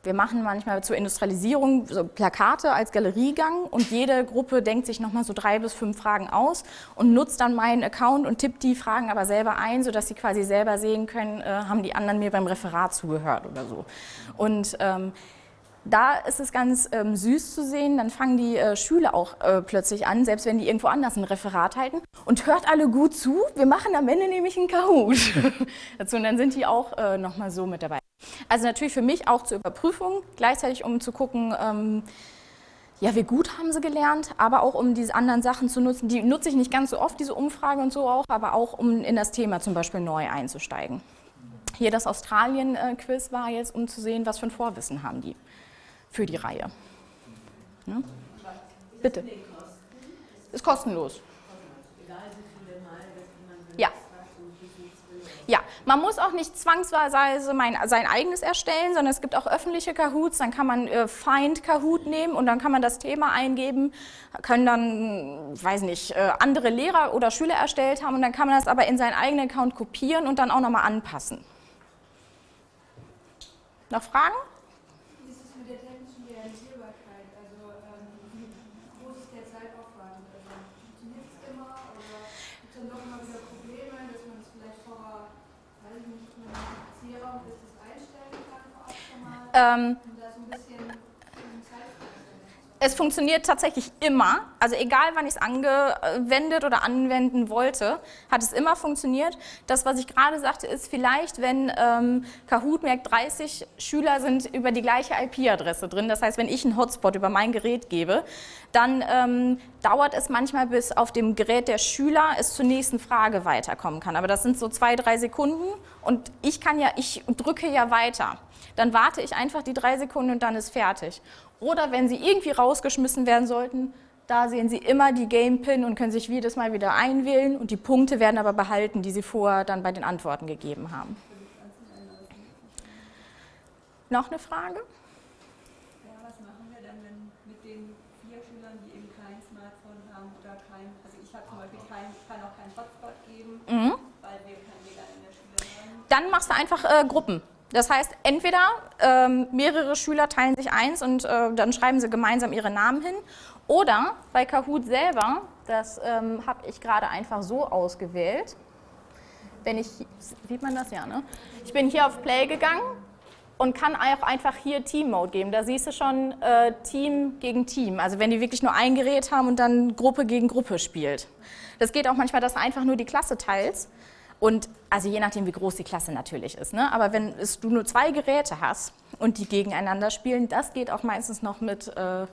wir machen manchmal zur Industrialisierung so Plakate als Galeriegang und jede Gruppe denkt sich nochmal so drei bis fünf Fragen aus und nutzt dann meinen Account und tippt die Fragen aber selber ein, sodass sie quasi selber sehen können, äh, haben die anderen mir beim Referat zugehört oder so. Und ähm, da ist es ganz ähm, süß zu sehen, dann fangen die äh, Schüler auch äh, plötzlich an, selbst wenn die irgendwo anders ein Referat halten und hört alle gut zu, wir machen am Ende nämlich einen Kahoot dazu und dann sind die auch äh, nochmal so mit dabei. Also natürlich für mich auch zur Überprüfung, gleichzeitig um zu gucken, ähm, ja, wie gut haben sie gelernt, aber auch um diese anderen Sachen zu nutzen. Die nutze ich nicht ganz so oft, diese Umfrage und so auch, aber auch um in das Thema zum Beispiel neu einzusteigen. Hier das Australien-Quiz war jetzt, um zu sehen, was für ein Vorwissen haben die für die Reihe. Ne? Bitte. Ist kostenlos. Ja, man muss auch nicht zwangsweise mein, sein eigenes erstellen, sondern es gibt auch öffentliche Kahoots, dann kann man äh, Find Kahoot nehmen und dann kann man das Thema eingeben, können dann, weiß nicht, äh, andere Lehrer oder Schüler erstellt haben und dann kann man das aber in seinen eigenen Account kopieren und dann auch nochmal anpassen. Noch Fragen? Also, ähm, Zeitaufwand? Also, funktioniert es immer oder gibt es dann doch immer wieder Ähm, um da so ein bisschen um Zeitverständnis Es funktioniert tatsächlich immer, also egal wann ich es angewendet oder anwenden wollte, hat es immer funktioniert. Das, was ich gerade sagte, ist vielleicht, wenn ähm, Kahoot merkt, 30 Schüler sind über die gleiche IP-Adresse drin, das heißt, wenn ich einen Hotspot über mein Gerät gebe, dann ähm, dauert es manchmal, bis auf dem Gerät der Schüler es zur nächsten Frage weiterkommen kann. Aber das sind so zwei, drei Sekunden und ich kann ja, ich drücke ja weiter. Dann warte ich einfach die drei Sekunden und dann ist fertig. Oder wenn Sie irgendwie rausgeschmissen werden sollten, da sehen Sie immer die Game Pin und können sich jedes Mal wieder einwählen und die Punkte werden aber behalten, die Sie vorher dann bei den Antworten gegeben haben. Noch eine Frage? Ja, was machen wir denn, wenn mit den vier Schülern, die eben kein Smartphone haben oder kein, also ich habe zum Beispiel kein, kann auch keinen Hotspot geben, Mhm. weil wir kein WLAN in der Schule haben. Dann machst du einfach äh, Gruppen. Das heißt, entweder ähm, mehrere Schüler teilen sich eins und äh, dann schreiben sie gemeinsam ihre Namen hin. Oder bei Kahoot selber, das ähm, habe ich gerade einfach so ausgewählt. Wenn ich, sieht man das ja, ne? Ich bin hier auf Play gegangen und kann auch einfach hier Team Mode geben. Da siehst du schon äh, Team gegen Team. Also wenn die wirklich nur ein Gerät haben und dann Gruppe gegen Gruppe spielt. Das geht auch manchmal, dass du einfach nur die Klasse teilst. Und also je nachdem, wie groß die Klasse natürlich ist. Ne? Aber wenn es, du nur zwei Geräte hast und die gegeneinander spielen, das geht auch meistens noch mit äh,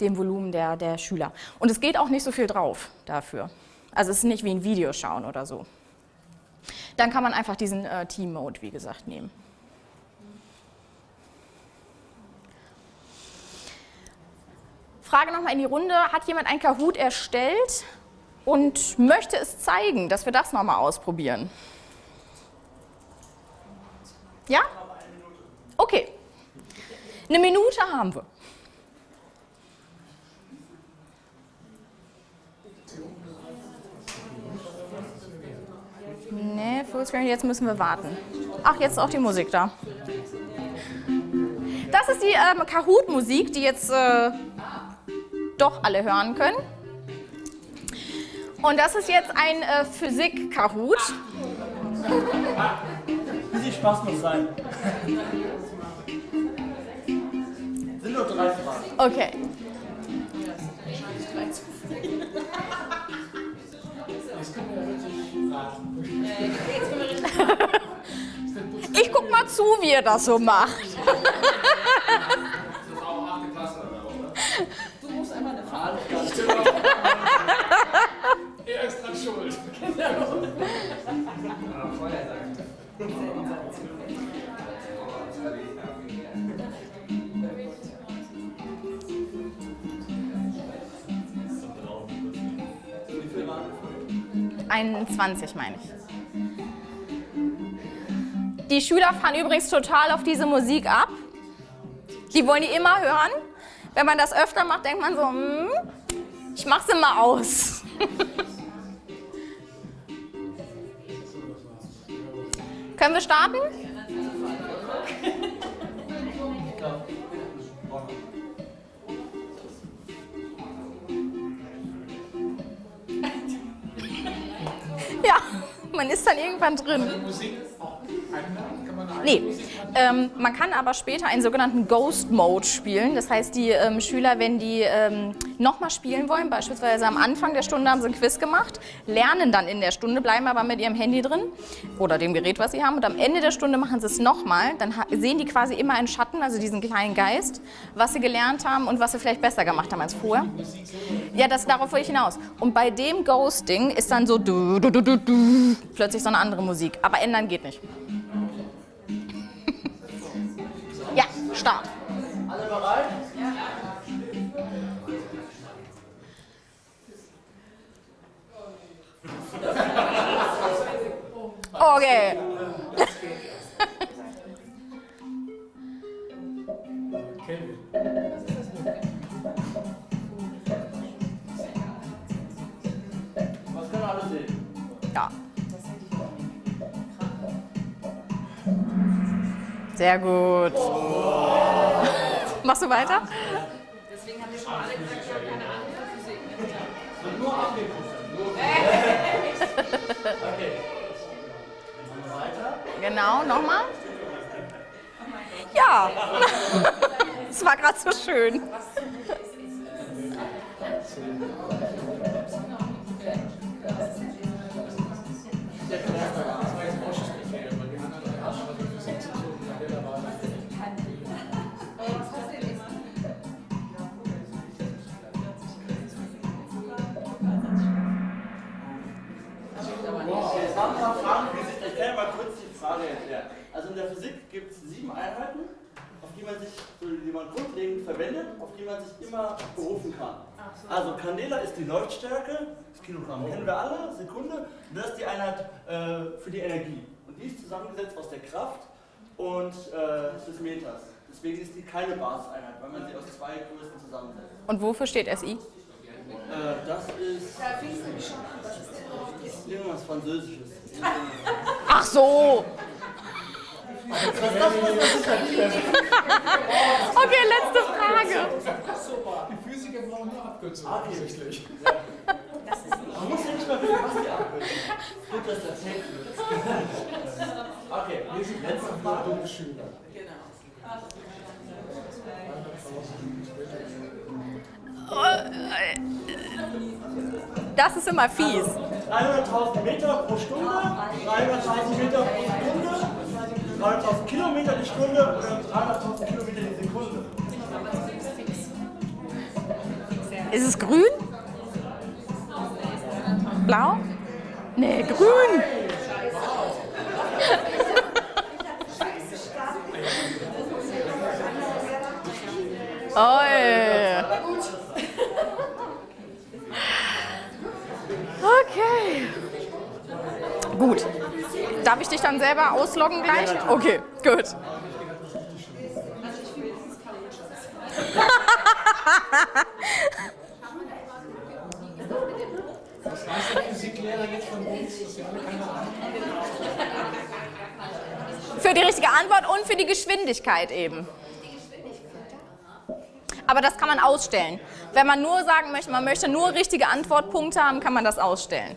dem Volumen der, der Schüler. Und es geht auch nicht so viel drauf dafür. Also es ist nicht wie ein Video schauen oder so. Dann kann man einfach diesen äh, Team-Mode, wie gesagt, nehmen. Frage nochmal in die Runde, hat jemand ein Kahoot erstellt und möchte es zeigen, dass wir das nochmal ausprobieren? Ja? Okay. Eine Minute haben wir. Nee, Fullscreen, jetzt müssen wir warten. Ach, jetzt ist auch die Musik da. Das ist die ähm, Kahoot-Musik, die jetzt äh, doch alle hören können. Und das ist jetzt ein äh, Physik-Kahoot. Wie viel Spaß muss sein? Sind nur drei Fragen. Okay. Ich guck mal zu, wie ihr das so macht. Das ist auch 8. Klasse oder oder? Du musst einmal eine Frage Er ist dran schuld. Vorher sagen. Wie viel waren 21 meine ich. Die Schüler fahren übrigens total auf diese Musik ab. Die wollen die immer hören. Wenn man das öfter macht, denkt man so, hm, ich mach's immer aus. Können wir starten? Ja, man ist dann irgendwann drin. Nee, ähm, man kann aber später einen sogenannten Ghost Mode spielen. Das heißt, die ähm, Schüler, wenn die ähm, nochmal spielen wollen, beispielsweise am Anfang der Stunde haben sie ein Quiz gemacht, lernen dann in der Stunde, bleiben aber mit ihrem Handy drin oder dem Gerät, was sie haben. Und am Ende der Stunde machen sie es nochmal. Dann sehen die quasi immer einen Schatten, also diesen kleinen Geist, was sie gelernt haben und was sie vielleicht besser gemacht haben als vorher. Ja, das, darauf will ich hinaus. Und bei dem Ghosting ist dann so du, du, du, plötzlich so eine andere Musik. Aber ändern geht nicht. Start. Alle bereit? Okay. Kelvin. Sehr gut. Machst du weiter? Deswegen haben wir schon alle gesagt, wir haben keine Ahnung von Physik. Nur okay. Machen wir weiter. Genau, nochmal. Ja. Es war gerade so schön. Haben wir noch Fragen. Ich kann ja mal kurz die Frage erklären. Also in der Physik gibt es sieben Einheiten, auf die man sich, die man grundlegend verwendet, auf die man sich immer berufen kann. Also Candela ist die Leuchtstärke, das Kilogramm kennen wir alle, Sekunde, und das ist die Einheit äh, für die Energie. Und die ist zusammengesetzt aus der Kraft und äh, des Meters. Deswegen ist die keine Basiseinheit, weil man sie aus zwei Größen zusammensetzt. Und wofür steht SI? Äh, das ist irgendwas Französisches. Ach so. Okay, letzte Frage. Die Physiker brauchen nur Abkürzungen Ah, okay. offensichtlich. Man muss ja nicht mal wissen, was die Abkürzung ist. Gut, dass das ist. Okay, Wir sind letzte Frage. dumme Schüler. Das ist immer fies. 300.000 Meter pro Stunde, 300.000 Meter pro Sekunde, 300.000 Kilometer die Stunde oder 300.000 Kilometer die Sekunde. Ist es grün? Blau? Nee, grün. Oi. Okay. Gut. Darf ich dich dann selber ausloggen gleich? Okay, gut. Was weiß der Physiklehrer jetzt von uns, dass wir alle keine Ahnung haben? Für die richtige Antwort und für die Geschwindigkeit eben. Aber das kann man ausstellen. Wenn man nur sagen möchte, man möchte nur richtige Antwortpunkte haben, kann man das ausstellen.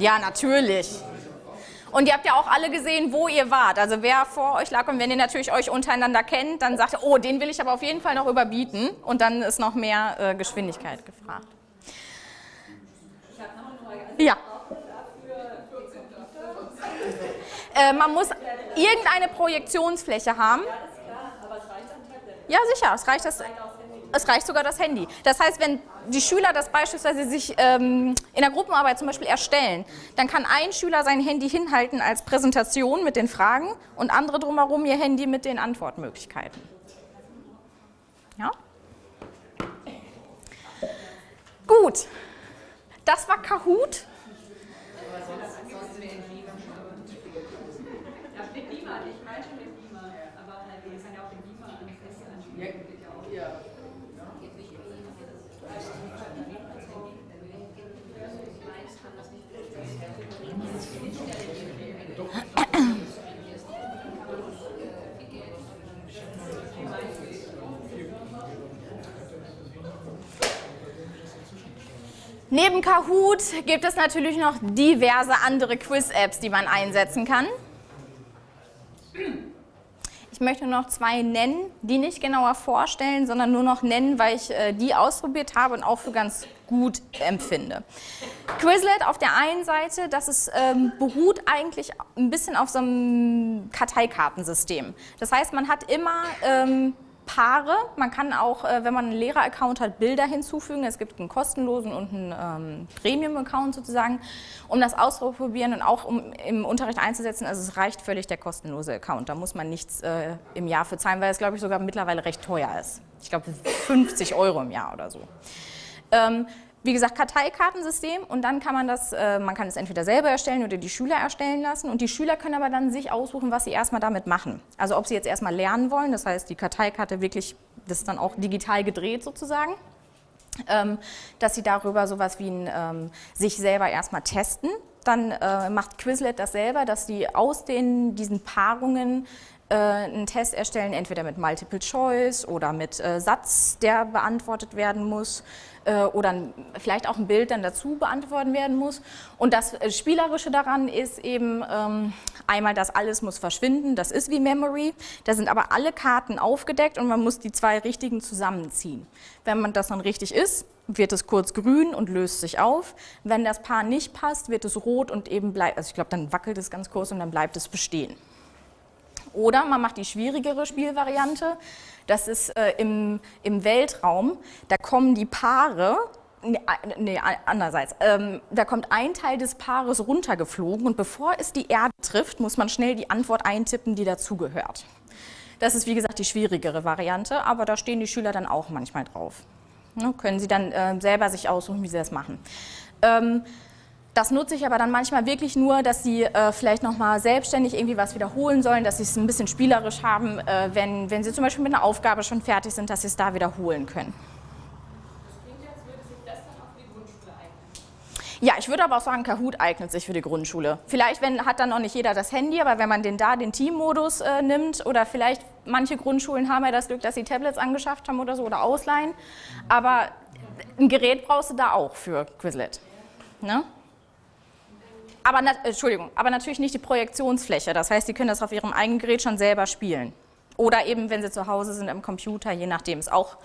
Ja, natürlich. Und ihr habt ja auch alle gesehen, wo ihr wart. Also wer vor euch lag und wenn ihr natürlich euch untereinander kennt, dann sagt ihr, oh, den will ich aber auf jeden Fall noch überbieten. Und dann ist noch mehr äh, Geschwindigkeit gefragt. Ja. Äh, man muss irgendeine Projektionsfläche haben. Ja, sicher, es reicht, das, es reicht sogar das Handy. Das heißt, wenn die Schüler das beispielsweise sich ähm, in der Gruppenarbeit zum Beispiel erstellen, dann kann ein Schüler sein Handy hinhalten als Präsentation mit den Fragen und andere drumherum ihr Handy mit den Antwortmöglichkeiten. Ja? Gut, das war Kahoot. Ja, mit Beamer, ich meine schon mit Beamer, aber halt, wir kann ja auch den Beamer an Feste anschließen. geht ja auch. Neben Kahoot gibt es natürlich noch diverse andere Quiz-Apps, die man einsetzen kann. Ich möchte noch zwei nennen, die nicht genauer vorstellen, sondern nur noch nennen, weil ich äh, die ausprobiert habe und auch für ganz gut empfinde. Quizlet auf der einen Seite, das ist, ähm, beruht eigentlich ein bisschen auf so einem Karteikartensystem. Das heißt, man hat immer ähm, Paare. Man kann auch, äh, wenn man einen Lehrer-Account hat, Bilder hinzufügen. Es gibt einen kostenlosen und einen ähm, Premium-Account sozusagen, um das auszuprobieren und auch um im Unterricht einzusetzen. Also es reicht völlig der kostenlose Account. Da muss man nichts äh, im Jahr für zahlen, weil es, glaube ich, sogar mittlerweile recht teuer ist. Ich glaube 50 Euro im Jahr oder so. Ähm, wie gesagt, Karteikartensystem und dann kann man das, äh, man kann es entweder selber erstellen oder die Schüler erstellen lassen und die Schüler können aber dann sich aussuchen, was sie erstmal damit machen. Also ob sie jetzt erstmal lernen wollen, das heißt die Karteikarte wirklich, das ist dann auch digital gedreht sozusagen, ähm, dass sie darüber sowas wie ein ähm, sich selber erstmal testen. Dann äh, macht Quizlet das selber, dass sie aus den, diesen Paarungen einen Test erstellen, entweder mit Multiple Choice oder mit äh, Satz, der beantwortet werden muss äh, oder vielleicht auch ein Bild dann dazu beantwortet werden muss. Und das äh, Spielerische daran ist eben ähm, einmal, dass alles muss verschwinden, das ist wie Memory, da sind aber alle Karten aufgedeckt und man muss die zwei richtigen zusammenziehen. Wenn man das dann richtig ist, wird es kurz grün und löst sich auf. Wenn das Paar nicht passt, wird es rot und eben bleibt, also ich glaube, dann wackelt es ganz kurz und dann bleibt es bestehen. Oder man macht die schwierigere Spielvariante, das ist äh, im, im Weltraum, da kommen die Paare, nee, nee andererseits, ähm, da kommt ein Teil des Paares runtergeflogen und bevor es die Erde trifft, muss man schnell die Antwort eintippen, die dazugehört. Das ist wie gesagt die schwierigere Variante, aber da stehen die Schüler dann auch manchmal drauf. Ne, können sie dann äh, selber sich aussuchen, wie sie das machen. Ähm, das nutze ich aber dann manchmal wirklich nur, dass sie äh, vielleicht nochmal selbstständig irgendwie was wiederholen sollen, dass sie es ein bisschen spielerisch haben, äh, wenn, wenn sie zum Beispiel mit einer Aufgabe schon fertig sind, dass sie es da wiederholen können. Ja, ich würde aber auch sagen, Kahoot eignet sich für die Grundschule. Vielleicht wenn, hat dann noch nicht jeder das Handy, aber wenn man den da den Teammodus äh, nimmt oder vielleicht manche Grundschulen haben ja das Glück, dass sie Tablets angeschafft haben oder so oder ausleihen, aber ein Gerät brauchst du da auch für Quizlet. Ne? Aber, Entschuldigung, aber natürlich nicht die Projektionsfläche. Das heißt, Sie können das auf Ihrem eigenen Gerät schon selber spielen. Oder eben, wenn Sie zu Hause sind, im Computer, je nachdem. Ist auch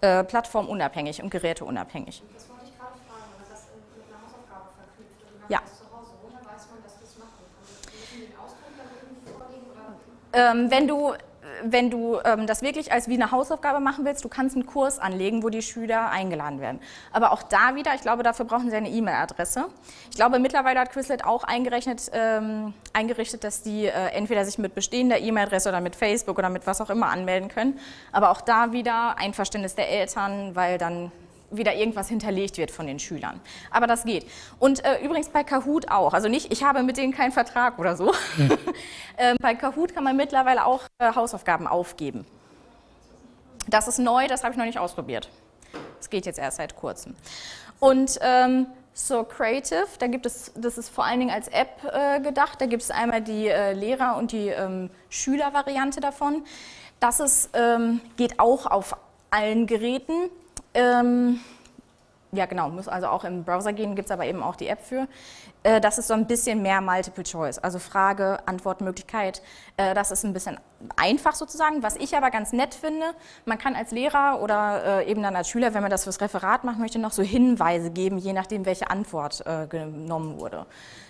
äh, plattformunabhängig und geräteunabhängig. Das wollte ich gerade fragen, weil das mit einer Ja. zu Hause, woher weiß man, dass das machen kann? Müssen den Ausdruck dann irgendwie vorlegen oder? Ähm, wenn du, wenn du ähm, das wirklich als wie eine Hausaufgabe machen willst, du kannst einen Kurs anlegen, wo die Schüler eingeladen werden. Aber auch da wieder, ich glaube, dafür brauchen sie eine E-Mail-Adresse. Ich glaube, mittlerweile hat Quizlet auch eingerechnet, ähm, eingerichtet, dass die äh, entweder sich mit bestehender E-Mail-Adresse oder mit Facebook oder mit was auch immer anmelden können. Aber auch da wieder Einverständnis der Eltern, weil dann wieder irgendwas hinterlegt wird von den Schülern. Aber das geht. Und äh, übrigens bei Kahoot auch. Also nicht, ich habe mit denen keinen Vertrag oder so. ähm, bei Kahoot kann man mittlerweile auch äh, Hausaufgaben aufgeben. Das ist neu, das habe ich noch nicht ausprobiert. Das geht jetzt erst seit kurzem. Und ähm, So Creative, da gibt es, das ist vor allen Dingen als App äh, gedacht, da gibt es einmal die äh, Lehrer- und die ähm, Schülervariante davon. Das ist, ähm, geht auch auf allen Geräten. Ähm, ja genau, muss also auch im Browser gehen, gibt es aber eben auch die App für. Äh, das ist so ein bisschen mehr Multiple Choice, also Frage, Antwortmöglichkeit. Äh, das ist ein bisschen einfach sozusagen. Was ich aber ganz nett finde, man kann als Lehrer oder äh, eben dann als Schüler, wenn man das fürs Referat machen möchte, noch so Hinweise geben, je nachdem, welche Antwort genommen wurde.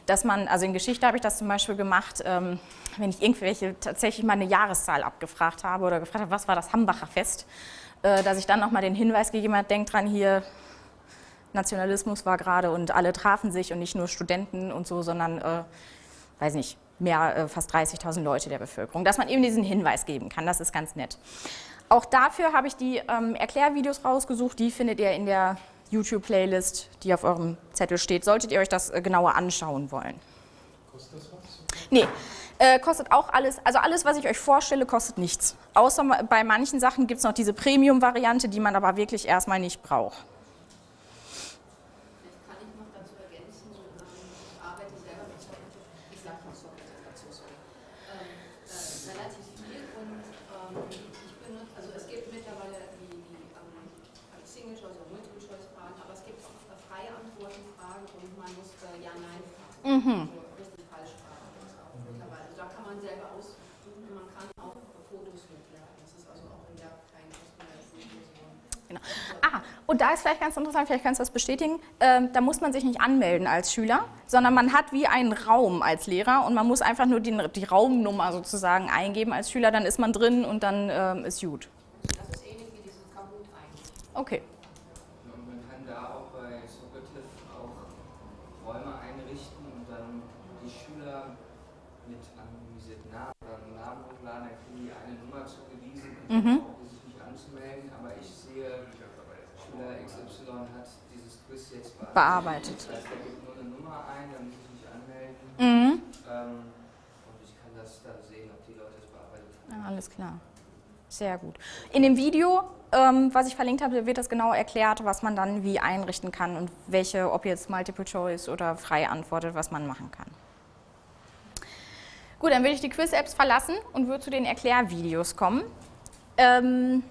Dass man, also in Geschichte habe ich das zum Beispiel gemacht, ähm, wenn ich irgendwelche tatsächlich mal eine Jahreszahl abgefragt habe oder gefragt habe, was war das Hambacher Fest, dass ich dann nochmal den Hinweis gegeben habe, denkt dran hier, Nationalismus war gerade und alle trafen sich und nicht nur Studenten und so, sondern, äh, weiß nicht, mehr, äh, fast 30.000 Leute der Bevölkerung. Dass man eben diesen Hinweis geben kann, das ist ganz nett. Auch dafür habe ich die ähm, Erklärvideos rausgesucht, die findet ihr in der YouTube-Playlist, die auf eurem Zettel steht, solltet ihr euch das äh, genauer anschauen wollen. Kostet das was? Nee, äh, kostet auch alles, also alles, was ich euch vorstelle, kostet nichts. Außer bei manchen Sachen gibt es noch diese Premium-Variante, die man aber wirklich erstmal nicht braucht. Vielleicht kann ich noch dazu ergänzen, ähm, ich arbeite selber mit Software, ich sage mal Software dazu, sorry, ähm, äh, relativ viel und ähm, ich benutze, also es gibt mittlerweile die, die ähm, Single-Choice oder Multiple-Choice-Fragen, aber es gibt auch äh, freie Antworten-Fragen und man muss äh, Ja-Nein-Fragen, Mhm. also richtig-falsch-Fragen gibt es auch mittlerweile. Also da kann man selber aussuchen, man kann auch Fotos hochladen, das ist also auch in der kein kostenloses Video. Genau. Ah, und da ist vielleicht ganz interessant, vielleicht kannst du das bestätigen, ähm, da muss man sich nicht anmelden als Schüler, sondern man hat wie einen Raum als Lehrer und man muss einfach nur die, die Raumnummer sozusagen eingeben als Schüler, dann ist man drin und dann ähm, ist gut. Das ist ähnlich wie dieses Kahoot eigentlich. Okay. Und man kann da auch bei Socrative auch Räume einrichten und dann die Schüler mit anonymisierten Namen oder einen Namen hochladen, dann kriegen die eine Nummer zugewiesen und Mhm. dann brauchen sie sich nicht anzumelden. Aber ich sehe, Schüler XY hat dieses Quiz jetzt bearbeitet. Bearbeitet. Das heißt, er gibt nur eine Nummer ein, dann muss ich mich anmelden. Mhm. Ähm, und ich kann das dann sehen, ob die Leute es bearbeitet haben. Ja, alles klar. Sehr gut. In dem Video, ähm, was ich verlinkt habe, wird das genau erklärt, was man dann wie einrichten kann und welche, ob jetzt Multiple Choice oder frei antwortet, was man machen kann. Gut, dann will ich die Quiz-Apps verlassen und würde zu den Erklärvideos kommen. Ähm,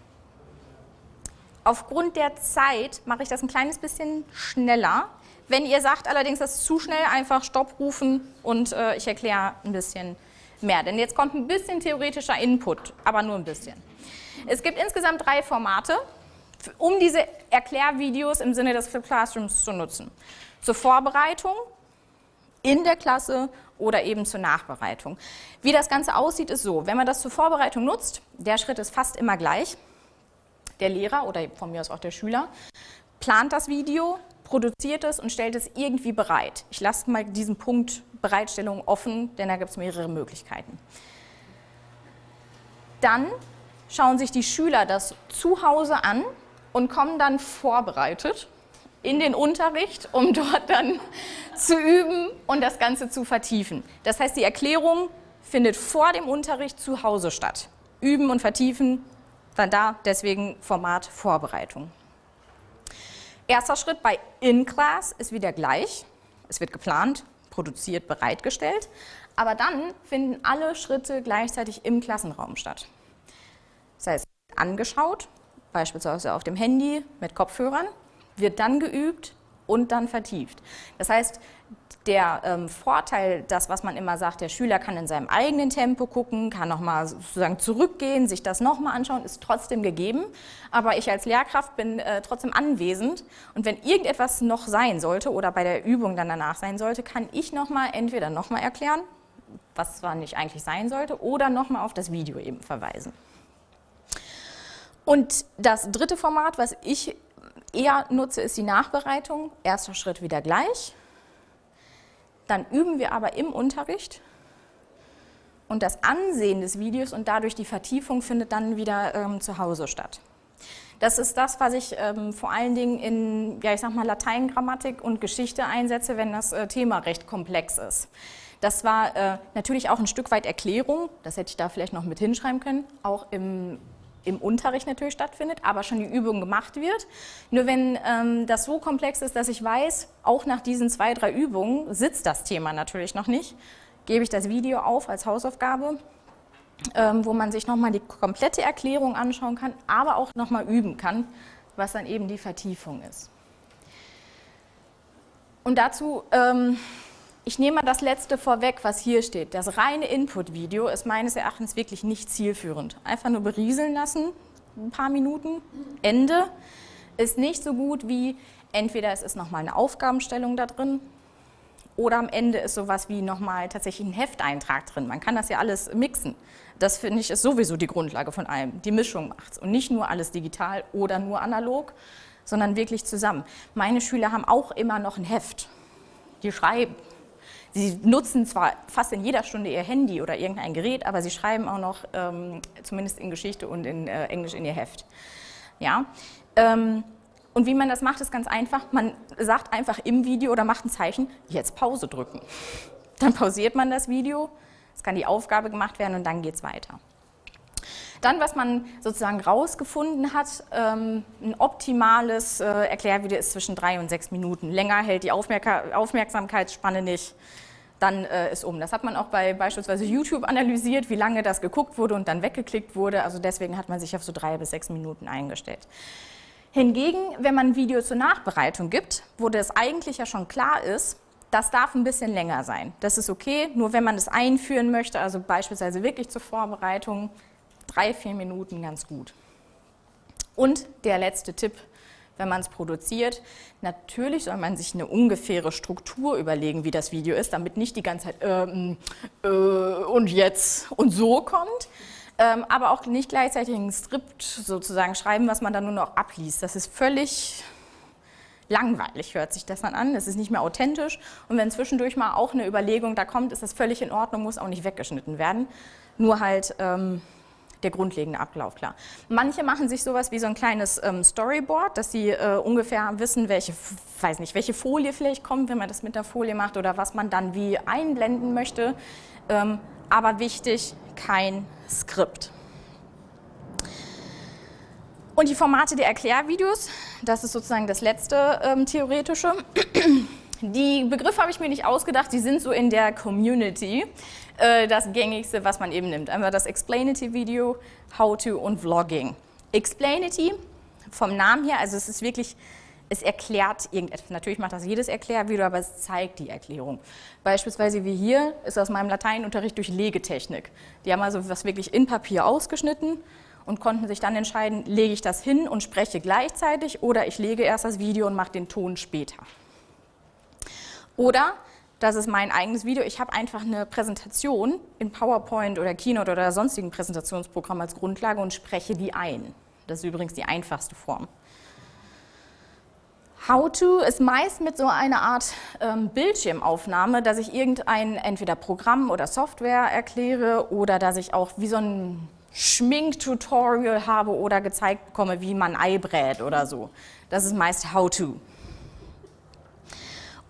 aufgrund der Zeit mache ich das ein kleines bisschen schneller. Wenn ihr sagt allerdings, das ist zu schnell, einfach Stopp rufen und äh, ich erkläre ein bisschen mehr. Denn jetzt kommt ein bisschen theoretischer Input, aber nur ein bisschen. Es gibt insgesamt drei Formate, um diese Erklärvideos im Sinne des Flip Classrooms zu nutzen. Zur Vorbereitung, in der Klasse oder eben zur Nachbereitung. Wie das Ganze aussieht, ist so, wenn man das zur Vorbereitung nutzt, der Schritt ist fast immer gleich. Der Lehrer oder von mir aus auch der Schüler plant das Video, produziert es und stellt es irgendwie bereit. Ich lasse mal diesen Punkt Bereitstellung offen, denn da gibt es mehrere Möglichkeiten. Dann schauen sich die Schüler das zu Hause an und kommen dann vorbereitet in den Unterricht, um dort dann zu üben und das Ganze zu vertiefen. Das heißt, die Erklärung findet vor dem Unterricht zu Hause statt. Üben und vertiefen, dann da, deswegen Format Vorbereitung. Erster Schritt bei In-Class ist wieder gleich. Es wird geplant, produziert, bereitgestellt. Aber dann finden alle Schritte gleichzeitig im Klassenraum statt. Das heißt, angeschaut, beispielsweise auf dem Handy mit Kopfhörern, wird dann geübt und dann vertieft. Das heißt, der ähm, Vorteil, das, was man immer sagt, der Schüler kann in seinem eigenen Tempo gucken, kann nochmal sozusagen zurückgehen, sich das nochmal anschauen, ist trotzdem gegeben. Aber ich als Lehrkraft bin äh, trotzdem anwesend und wenn irgendetwas noch sein sollte oder bei der Übung dann danach sein sollte, kann ich nochmal entweder nochmal erklären, was zwar nicht eigentlich sein sollte, oder nochmal auf das Video eben verweisen. Und das dritte Format, was ich eher nutze, ist die Nachbereitung. Erster Schritt wieder gleich. Dann üben wir aber im Unterricht und das Ansehen des Videos und dadurch die Vertiefung findet dann wieder ähm, zu Hause statt. Das ist das, was ich ähm, vor allen Dingen in, ja, ich sag mal, Lateingrammatik und Geschichte einsetze, wenn das äh, Thema recht komplex ist. Das war äh, natürlich auch ein Stück weit Erklärung, das hätte ich da vielleicht noch mit hinschreiben können, auch im im Unterricht natürlich stattfindet, aber schon die Übung gemacht wird. Nur wenn ähm, das so komplex ist, dass ich weiß, auch nach diesen zwei, drei Übungen sitzt das Thema natürlich noch nicht, gebe ich das Video auf als Hausaufgabe, ähm, wo man sich nochmal die komplette Erklärung anschauen kann, aber auch nochmal üben kann, was dann eben die Vertiefung ist. Und dazu ähm, ich nehme mal das letzte vorweg, was hier steht. Das reine Input-Video ist meines Erachtens wirklich nicht zielführend. Einfach nur berieseln lassen, ein paar Minuten, Ende, ist nicht so gut wie entweder es ist nochmal eine Aufgabenstellung da drin oder am Ende ist sowas wie nochmal tatsächlich ein Hefteintrag drin. Man kann das ja alles mixen. Das finde ich ist sowieso die Grundlage von allem. Die Mischung macht es und nicht nur alles digital oder nur analog, sondern wirklich zusammen. Meine Schüler haben auch immer noch ein Heft. Die schreiben, Sie nutzen zwar fast in jeder Stunde ihr Handy oder irgendein Gerät, aber sie schreiben auch noch, ähm, zumindest in Geschichte und in äh, Englisch, in ihr Heft. Ja? Ähm, und wie man das macht, ist ganz einfach. Man sagt einfach im Video oder macht ein Zeichen, jetzt Pause drücken. Dann pausiert man das Video, es kann die Aufgabe gemacht werden und dann geht es weiter. Dann, was man sozusagen rausgefunden hat, ähm, ein optimales äh, Erklärvideo ist zwischen drei und sechs Minuten. Länger hält die Aufmerk Aufmerksamkeitsspanne nicht, dann äh, ist um. Das hat man auch bei beispielsweise YouTube analysiert, wie lange das geguckt wurde und dann weggeklickt wurde. Also deswegen hat man sich auf so drei bis sechs Minuten eingestellt. Hingegen, wenn man ein Video zur Nachbereitung gibt, wo das eigentlich ja schon klar ist, das darf ein bisschen länger sein. Das ist okay, nur wenn man es einführen möchte, also beispielsweise wirklich zur Vorbereitung, drei, vier Minuten ganz gut. Und der letzte Tipp, wenn man es produziert, natürlich soll man sich eine ungefähre Struktur überlegen, wie das Video ist, damit nicht die ganze Zeit ähm, äh, und jetzt und so kommt, ähm, aber auch nicht gleichzeitig ein Skript sozusagen schreiben, was man dann nur noch abliest. Das ist völlig langweilig, hört sich das dann an, es ist nicht mehr authentisch und wenn zwischendurch mal auch eine Überlegung da kommt, ist das völlig in Ordnung, muss auch nicht weggeschnitten werden, nur halt ähm, der grundlegende Ablauf klar. Manche machen sich sowas wie so ein kleines ähm, Storyboard, dass sie äh, ungefähr wissen, welche, weiß nicht, welche Folie vielleicht kommt, wenn man das mit der Folie macht oder was man dann wie einblenden möchte. Ähm, aber wichtig, kein Skript. Und die Formate der Erklärvideos, das ist sozusagen das letzte ähm, theoretische. Die Begriffe habe ich mir nicht ausgedacht, die sind so in der Community äh, das gängigste, was man eben nimmt. Einmal das Explainity-Video, How-To und Vlogging. Explainity, vom Namen her, also es ist wirklich, es erklärt irgendetwas. Natürlich macht das jedes Erklärvideo, aber es zeigt die Erklärung. Beispielsweise wie hier ist aus meinem Lateinunterricht durch Legetechnik. Die haben also was wirklich in Papier ausgeschnitten und konnten sich dann entscheiden, lege ich das hin und spreche gleichzeitig oder ich lege erst das Video und mache den Ton später. Oder, das ist mein eigenes Video, ich habe einfach eine Präsentation in PowerPoint oder Keynote oder sonstigen Präsentationsprogramm als Grundlage und spreche die ein. Das ist übrigens die einfachste Form. How-to ist meist mit so einer Art ähm, Bildschirmaufnahme, dass ich irgendein entweder Programm oder Software erkläre oder dass ich auch wie so ein Schminktutorial habe oder gezeigt bekomme, wie man Ei brät oder so. Das ist meist How-to.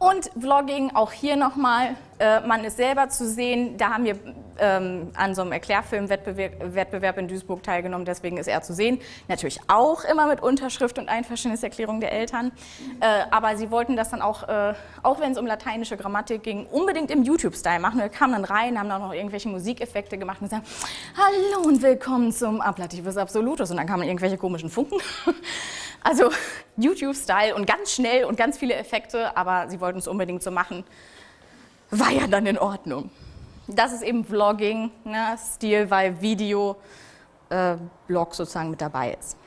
Und Vlogging, auch hier nochmal, äh, man ist selber zu sehen, da haben wir ähm, an so einem Erklärfilmwettbewerb in Duisburg teilgenommen, deswegen ist er zu sehen. Natürlich auch immer mit Unterschrift und Einverständniserklärung der Eltern. Äh, aber sie wollten das dann auch, äh, auch wenn es um lateinische Grammatik ging, unbedingt im YouTube-Style machen. Wir kamen dann rein, haben dann noch irgendwelche Musikeffekte gemacht und gesagt, hallo und willkommen zum Ablativus Absolutus. Und dann kamen irgendwelche komischen Funken. Also YouTube-Style und ganz schnell und ganz viele Effekte, aber sie wollten es unbedingt so machen. War ja dann in Ordnung. Das ist eben Vlogging, ne, weil Video, äh, Blog sozusagen mit dabei ist.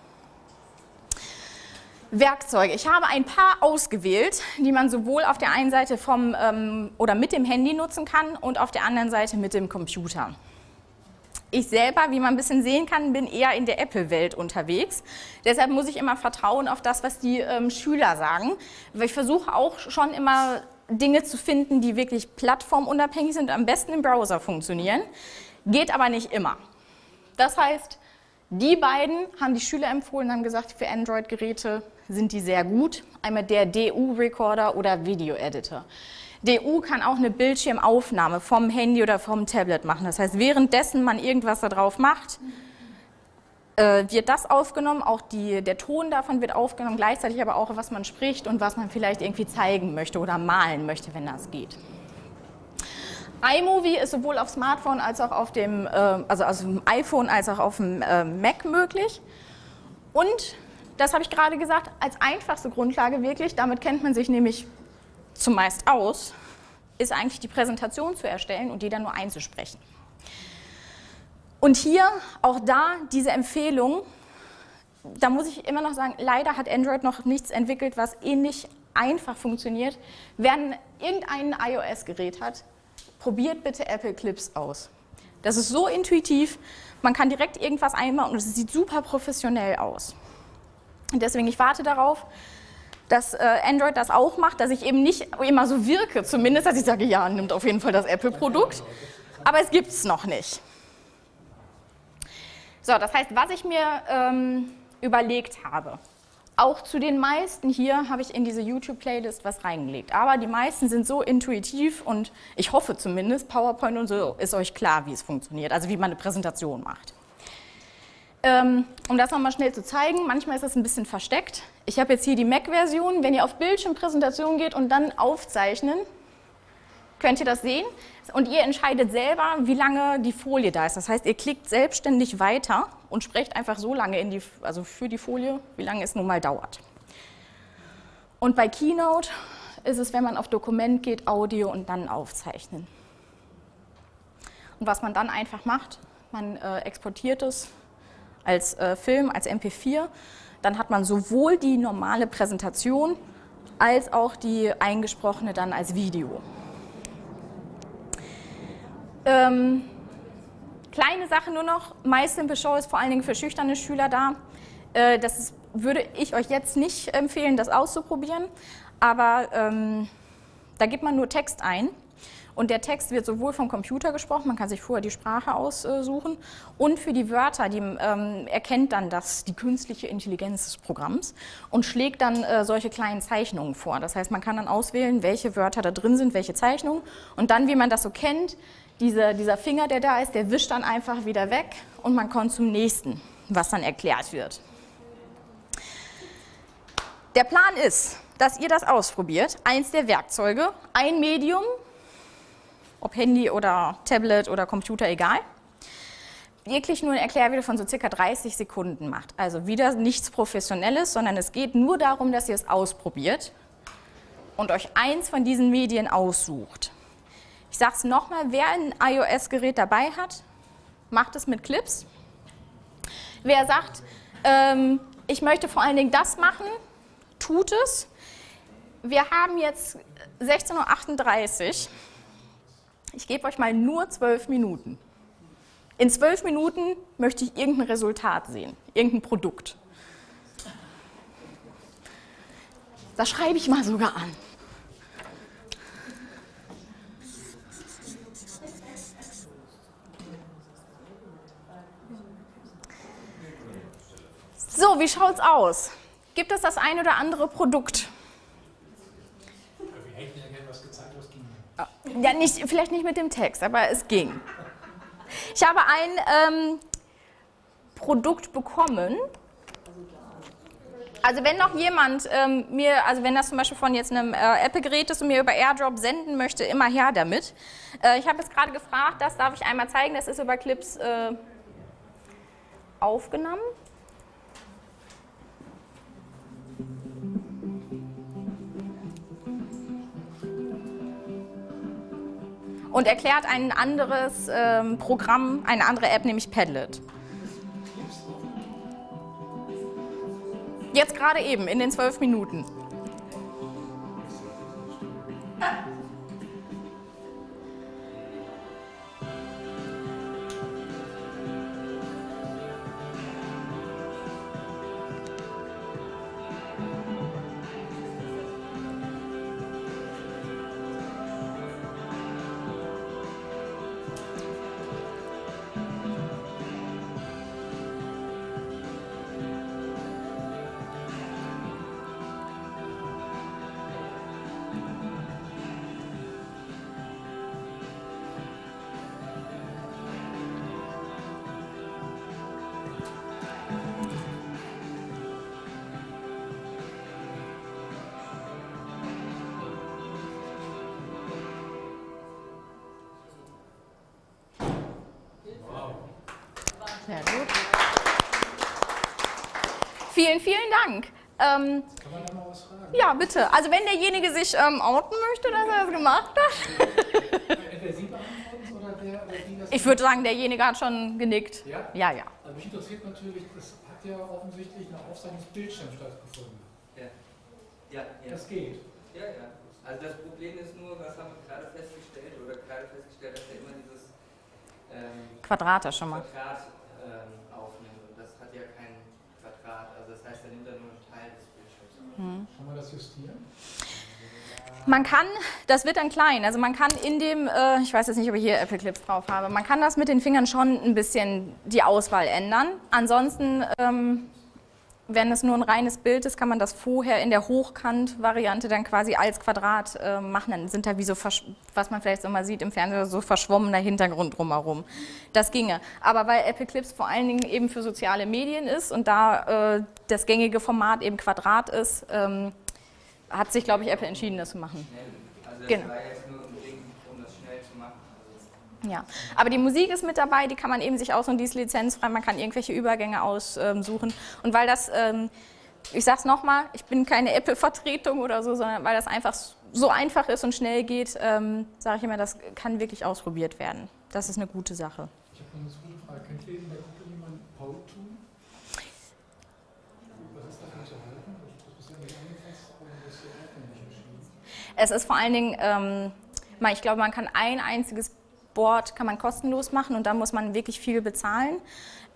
Werkzeuge. Ich habe ein paar ausgewählt, die man sowohl auf der einen Seite vom ähm, oder mit dem Handy nutzen kann und auf der anderen Seite mit dem Computer. Ich selber, wie man ein bisschen sehen kann, bin eher in der Apple-Welt unterwegs. Deshalb muss ich immer vertrauen auf das, was die ähm, Schüler sagen. Ich versuche auch schon immer Dinge zu finden, die wirklich plattformunabhängig sind, am besten im Browser funktionieren. Geht aber nicht immer. Das heißt, die beiden haben die Schüler empfohlen, haben gesagt, für Android-Geräte sind die sehr gut. Einmal der DU-Recorder oder Video-Editor. DU kann auch eine Bildschirmaufnahme vom Handy oder vom Tablet machen. Das heißt, währenddessen man irgendwas da drauf macht, wird das aufgenommen, auch die, der Ton davon wird aufgenommen, gleichzeitig aber auch, was man spricht und was man vielleicht irgendwie zeigen möchte oder malen möchte, wenn das geht. iMovie ist sowohl auf Smartphone als auch auf dem, äh, also auf dem iPhone als auch auf dem äh, Mac möglich. Und, das habe ich gerade gesagt, als einfachste Grundlage wirklich, damit kennt man sich nämlich zumeist aus, ist eigentlich die Präsentation zu erstellen und die dann nur einzusprechen. Und hier auch da diese Empfehlung, da muss ich immer noch sagen, leider hat Android noch nichts entwickelt, was ähnlich einfach funktioniert. Wer irgendein iOS-Gerät hat, probiert bitte Apple Clips aus. Das ist so intuitiv, man kann direkt irgendwas einbauen und es sieht super professionell aus. Und deswegen, ich warte darauf, dass äh, Android das auch macht, dass ich eben nicht immer so wirke, zumindest, dass ich sage, ja, nimmt auf jeden Fall das Apple-Produkt, aber es gibt es noch nicht. So, das heißt, was ich mir ähm, überlegt habe, auch zu den meisten hier habe ich in diese YouTube-Playlist was reingelegt. Aber die meisten sind so intuitiv und ich hoffe zumindest, PowerPoint und so ist euch klar, wie es funktioniert, also wie man eine Präsentation macht. Ähm, um das nochmal schnell zu zeigen, manchmal ist das ein bisschen versteckt. Ich habe jetzt hier die Mac-Version. Wenn ihr auf Bildschirmpräsentation geht und dann aufzeichnen, könnt ihr das sehen. Und ihr entscheidet selber, wie lange die Folie da ist. Das heißt, ihr klickt selbstständig weiter und sprecht einfach so lange in die, also für die Folie, wie lange es nun mal dauert. Und bei Keynote ist es, wenn man auf Dokument geht, Audio und dann aufzeichnen. Und was man dann einfach macht, man äh, exportiert es als äh, Film, als MP4. Dann hat man sowohl die normale Präsentation als auch die eingesprochene dann als Video. Ähm, kleine Sache nur noch, MySimple Show ist vor allen Dingen für schüchterne Schüler da. Äh, das ist, würde ich euch jetzt nicht empfehlen, das auszuprobieren, aber ähm, da gibt man nur Text ein und der Text wird sowohl vom Computer gesprochen, man kann sich vorher die Sprache aussuchen, und für die Wörter, die ähm, erkennt dann das, die künstliche Intelligenz des Programms und schlägt dann äh, solche kleinen Zeichnungen vor. Das heißt, man kann dann auswählen, welche Wörter da drin sind, welche Zeichnungen. Und dann, wie man das so kennt, diese, dieser Finger, der da ist, der wischt dann einfach wieder weg und man kommt zum nächsten, was dann erklärt wird. Der Plan ist, dass ihr das ausprobiert, eins der Werkzeuge, ein Medium, ob Handy oder Tablet oder Computer, egal, wirklich nur ein Erklärvideo von so circa 30 Sekunden macht. Also wieder nichts Professionelles, sondern es geht nur darum, dass ihr es ausprobiert und euch eins von diesen Medien aussucht. Ich sage es nochmal, wer ein iOS-Gerät dabei hat, macht es mit Clips. Wer sagt, ähm, ich möchte vor allen Dingen das machen, tut es. Wir haben jetzt 16.38 Uhr. Ich gebe euch mal nur zwölf Minuten. In zwölf Minuten möchte ich irgendein Resultat sehen, irgendein Produkt. Das schreibe ich mal sogar an. So, wie schaut's aus? Gibt es das ein oder andere Produkt? Ging. Ja, nicht, vielleicht nicht mit dem Text, aber es ging. Ich habe ein ähm, Produkt bekommen. Also wenn noch jemand ähm, mir, also wenn das zum Beispiel von jetzt einem äh, Apple-Gerät ist und mir über AirDrop senden möchte, immer her damit. Äh, ich habe jetzt gerade gefragt, das darf ich einmal zeigen, das ist über Clips äh, aufgenommen. Und erklärt ein anderes ähm, Programm, eine andere App, nämlich Padlet. Jetzt gerade eben, in den zwölf Minuten. Sehr Ähm, Kann man da mal was fragen? ja, bitte. Also wenn derjenige sich ähm, outen möchte, dass er das gemacht hat. Entweder Sie beantworten es oder der oder die das. Ich würde sagen, derjenige hat schon genickt. Ja? Ja, ja. Also mich interessiert natürlich, es hat ja offensichtlich eine Aufzeichnungsbildschirm stattgefunden. Ja. Ja, ja. Das geht. Ja, ja. Also das Problem ist nur, was haben wir gerade festgestellt, oder gerade festgestellt, dass er immer dieses ähm, Quadrate schon mal. Quadrat ähm, aufnimmt. Und das hat ja kein Quadrat. Also das heißt, er nimmt dann nur einen Teil des Bildschirms. Kann man das justieren? Man kann, das wird dann klein, also man kann in dem, äh, ich weiß jetzt nicht, ob ich hier Apple Clips drauf habe, man kann das mit den Fingern schon ein bisschen die Auswahl ändern. Ansonsten, ähm, wenn es nur ein reines Bild ist, kann man das vorher in der Hochkant-Variante dann quasi als Quadrat äh, machen. Dann sind da wie so, was man vielleicht so mal sieht im Fernsehen, so verschwommener Hintergrund drumherum. Das ginge. Aber weil Apple Clips vor allen Dingen eben für soziale Medien ist und da äh, das gängige Format eben Quadrat ist, ähm, hat sich, glaube ich, Apple entschieden, das zu machen. Also das Genau. war jetzt nur ein Ding, um das schnell zu machen. Also Ja, aber die Musik ist mit dabei, die kann man eben sich aussuchen, die ist lizenzfrei, man kann irgendwelche Übergänge aussuchen. Und weil das, ähm, ich sag's nochmal, ich bin keine Apple-Vertretung oder so, sondern weil das einfach so einfach ist und schnell geht, ähm, sage ich immer, das kann wirklich ausprobiert werden. Das ist eine gute Sache. Ich habe noch eine Frage. Kennt ihr in der Gruppe jemanden Paul tun? Was ist davon zu halten? Das ist ja nicht angefasst, das ist ja erschienen. Es ist vor allen Dingen, ähm, ich glaube, man kann ein einziges Board kann man kostenlos machen und da muss man wirklich viel bezahlen.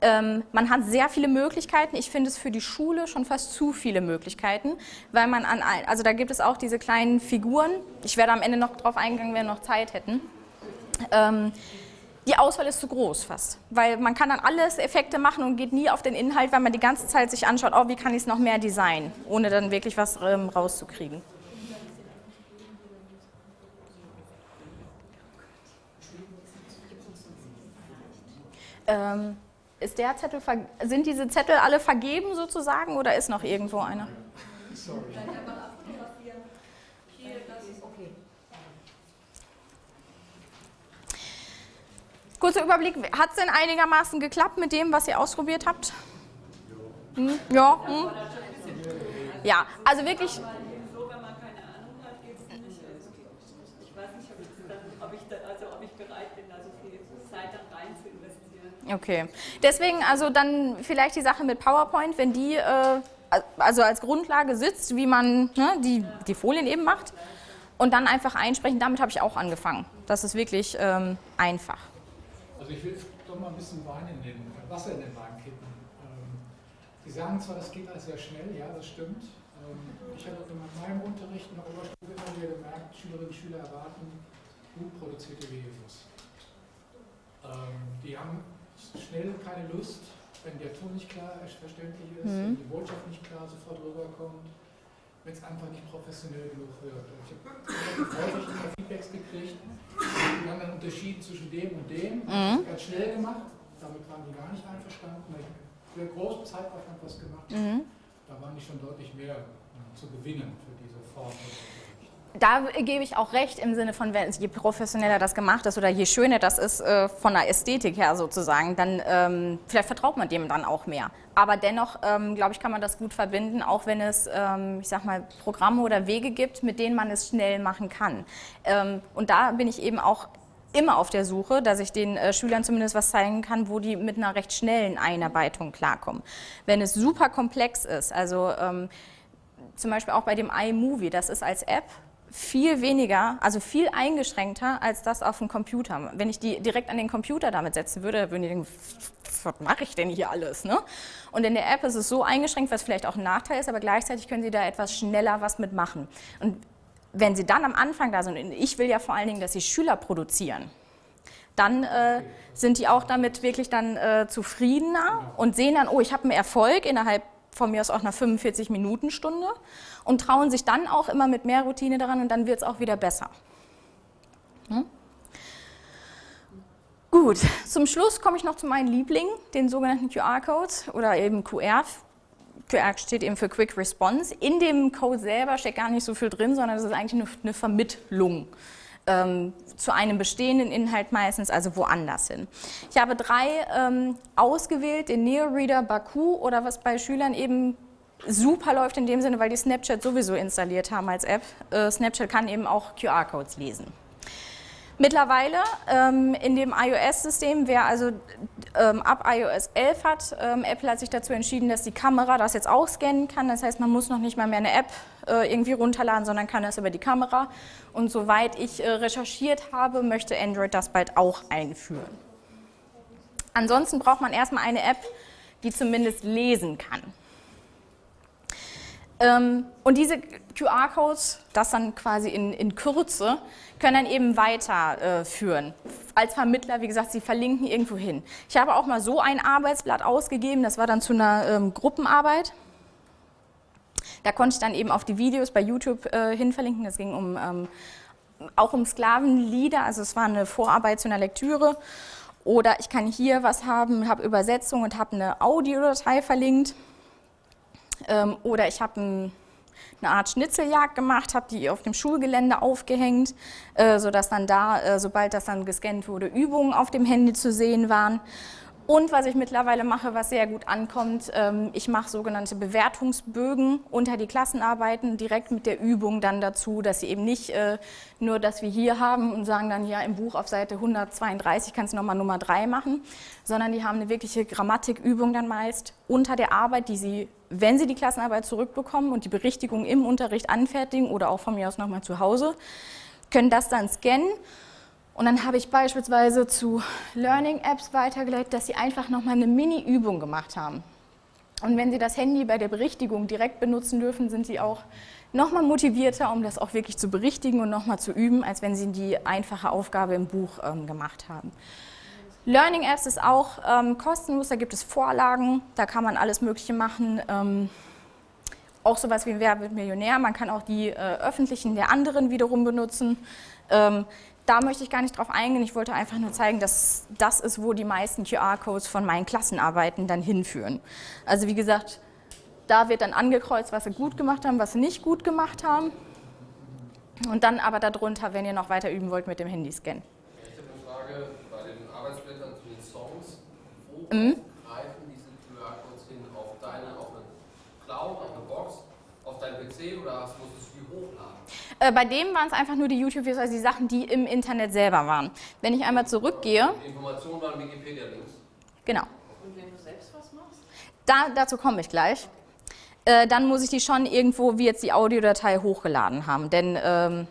Ähm, man hat sehr viele Möglichkeiten. Ich finde es für die Schule schon fast zu viele Möglichkeiten, weil man an, also da gibt es auch diese kleinen Figuren. Ich werde am Ende noch drauf eingehen, wenn wir noch Zeit hätten. Ähm, die Auswahl ist zu groß fast, weil man kann dann alles Effekte machen und geht nie auf den Inhalt, weil man die ganze Zeit sich anschaut, oh, wie kann ich es noch mehr designen, ohne dann wirklich was ähm, rauszukriegen. Ähm, ist der Zettel, sind diese Zettel alle vergeben sozusagen oder ist noch irgendwo einer? Sorry. Kurzer Überblick, hat es denn einigermaßen geklappt mit dem, was ihr ausprobiert habt? Hm? Ja? Hm? Ja, also wirklich, So, wenn man keine Ahnung hat, geht es nicht. Also, ich weiß nicht, ob ich, dann, ob, ich da, also, ob ich bereit bin, da so viel Zeit dann rein zu investieren. Okay. Deswegen also dann vielleicht die Sache mit PowerPoint, wenn die äh, also als Grundlage sitzt, wie man ne, die, die Folien eben macht und dann einfach einsprechen. Damit habe ich auch angefangen. Das ist wirklich ähm, einfach. Also ich will doch mal ein bisschen Wein in den, äh, Wasser in den Wein kippen. Ähm, Sie sagen zwar, das geht alles sehr schnell, ja, das stimmt. Ähm, ich habe in meinem Unterricht in der Oberstufe immer wieder gemerkt, Schülerinnen und Schüler erwarten gut produzierte Videos. Ähm, die haben schnell keine Lust, wenn der Ton nicht klar verständlich ist, wenn die Botschaft nicht klar sofort rüberkommt. wenn es einfach nicht professionell genug wird. Ich habe häufig immer Feedbacks gekriegt, die haben dann unterschieden zwischen dem und dem, Mhm. ganz schnell gemacht, damit waren die gar nicht einverstanden, ich für einen großen Zeitaufwand was gemacht habe. Mhm. Da waren die schon deutlich mehr äh, zu gewinnen für diese Form. Da gebe ich auch recht im Sinne von, je professioneller das gemacht ist oder je schöner das ist äh, von der Ästhetik her sozusagen, dann ähm, vielleicht vertraut man dem dann auch mehr. Aber dennoch, ähm, glaube ich, kann man das gut verbinden, auch wenn es, ähm, ich sag mal, Programme oder Wege gibt, mit denen man es schnell machen kann. Ähm, und da bin ich eben auch immer auf der Suche, dass ich den äh, Schülern zumindest was zeigen kann, wo die mit einer recht schnellen Einarbeitung klarkommen. Wenn es super komplex ist, also ähm, zum Beispiel auch bei dem iMovie, das ist als App viel weniger, also viel eingeschränkter als das auf dem Computer. Wenn ich die direkt an den Computer damit setzen würde, würden die denken, was mache ich denn hier alles? Ne? Und in der App ist es so eingeschränkt, was vielleicht auch ein Nachteil ist, aber gleichzeitig können Sie da etwas schneller was mitmachen. Und wenn Sie dann am Anfang da sind, und ich will ja vor allen Dingen, dass Sie Schüler produzieren, dann äh, sind die auch damit wirklich dann äh, zufriedener und sehen dann, oh, ich habe einen Erfolg innerhalb von mir aus auch einer 45-Minuten-Stunde und trauen sich dann auch immer mit mehr Routine daran und dann wird es auch wieder besser. Hm? Gut, zum Schluss komme ich noch zu meinen Lieblingen, den sogenannten QR-Codes oder eben QR. QR steht eben für Quick Response. In dem Code selber steckt gar nicht so viel drin, sondern es ist eigentlich eine Vermittlung ähm, zu einem bestehenden Inhalt meistens, also woanders hin. Ich habe drei ähm, ausgewählt, den NeoReader Baku oder was bei Schülern eben super läuft in dem Sinne, weil die Snapchat sowieso installiert haben als App. Äh, Snapchat kann eben auch QR-Codes lesen. Mittlerweile ähm, in dem iOS-System, wer also ähm, ab iOS 11 hat, ähm, Apple hat sich dazu entschieden, dass die Kamera das jetzt auch scannen kann. Das heißt, man muss noch nicht mal mehr eine App äh, irgendwie runterladen, sondern kann das über die Kamera. Und soweit ich äh, recherchiert habe, möchte Android das bald auch einführen. Ansonsten braucht man erstmal eine App, die zumindest lesen kann. Ähm, und diese QR-Codes, das dann quasi in, in Kürze, können dann eben weiterführen. Äh, Als Vermittler, wie gesagt, sie verlinken irgendwo hin. Ich habe auch mal so ein Arbeitsblatt ausgegeben, das war dann zu einer ähm, Gruppenarbeit. Da konnte ich dann eben auf die Videos bei YouTube äh, hin verlinken. Das ging um, ähm, auch um Sklavenlieder, also es war eine Vorarbeit zu einer Lektüre. Oder ich kann hier was haben, habe Übersetzung und habe eine Audiodatei verlinkt. Ähm, oder ich habe ein, eine Art Schnitzeljagd gemacht, habe die auf dem Schulgelände aufgehängt, äh, sodass dann da, äh, sobald das dann gescannt wurde, Übungen auf dem Handy zu sehen waren. Und was ich mittlerweile mache, was sehr gut ankommt, ähm, ich mache sogenannte Bewertungsbögen unter die Klassenarbeiten, direkt mit der Übung dann dazu, dass sie eben nicht äh, nur das wir hier haben und sagen dann, ja, im Buch auf Seite 132 kannst du nochmal Nummer 3 machen, sondern die haben eine wirkliche Grammatikübung dann meist unter der Arbeit, die sie, wenn sie die Klassenarbeit zurückbekommen und die Berichtigung im Unterricht anfertigen oder auch von mir aus nochmal zu Hause, können das dann scannen und dann habe ich beispielsweise zu Learning-Apps weitergeleitet, dass sie einfach nochmal eine Mini-Übung gemacht haben. Und wenn Sie das Handy bei der Berichtigung direkt benutzen dürfen, sind Sie auch nochmal motivierter, um das auch wirklich zu berichtigen und nochmal zu üben, als wenn Sie die einfache Aufgabe im Buch ähm, gemacht haben. Learning Apps ist auch ähm, kostenlos, da gibt es Vorlagen, da kann man alles Mögliche machen. Ähm, auch sowas wie Wer wird Millionär, man kann auch die äh, öffentlichen der anderen wiederum benutzen. Ähm, da möchte ich gar nicht drauf eingehen, ich wollte einfach nur zeigen, dass das ist, wo die meisten QR-Codes von meinen Klassenarbeiten dann hinführen. Also wie gesagt, da wird dann angekreuzt, was sie gut gemacht haben, was sie nicht gut gemacht haben. Und dann aber darunter, wenn ihr noch weiter üben wollt, mit dem Handy-Scan. Ich habe eine Frage bei den Arbeitsblättern zu den Songs. Wo Mhm. greifen diese QR-Codes hin? Auf deine, auf eine Cloud, auf eine Box, auf dein PC oder hast- du die hochladen? Äh, bei dem waren es einfach nur die YouTube-Videos, also die Sachen, die im Internet selber waren. Wenn ich einmal zurückgehe, Die Informationen waren Wikipedia-Links. genau, Und wenn du selbst was machst? da, dazu komme ich gleich. Äh, dann muss ich die schon irgendwo, wie jetzt die Audiodatei, hochgeladen haben, denn ähm,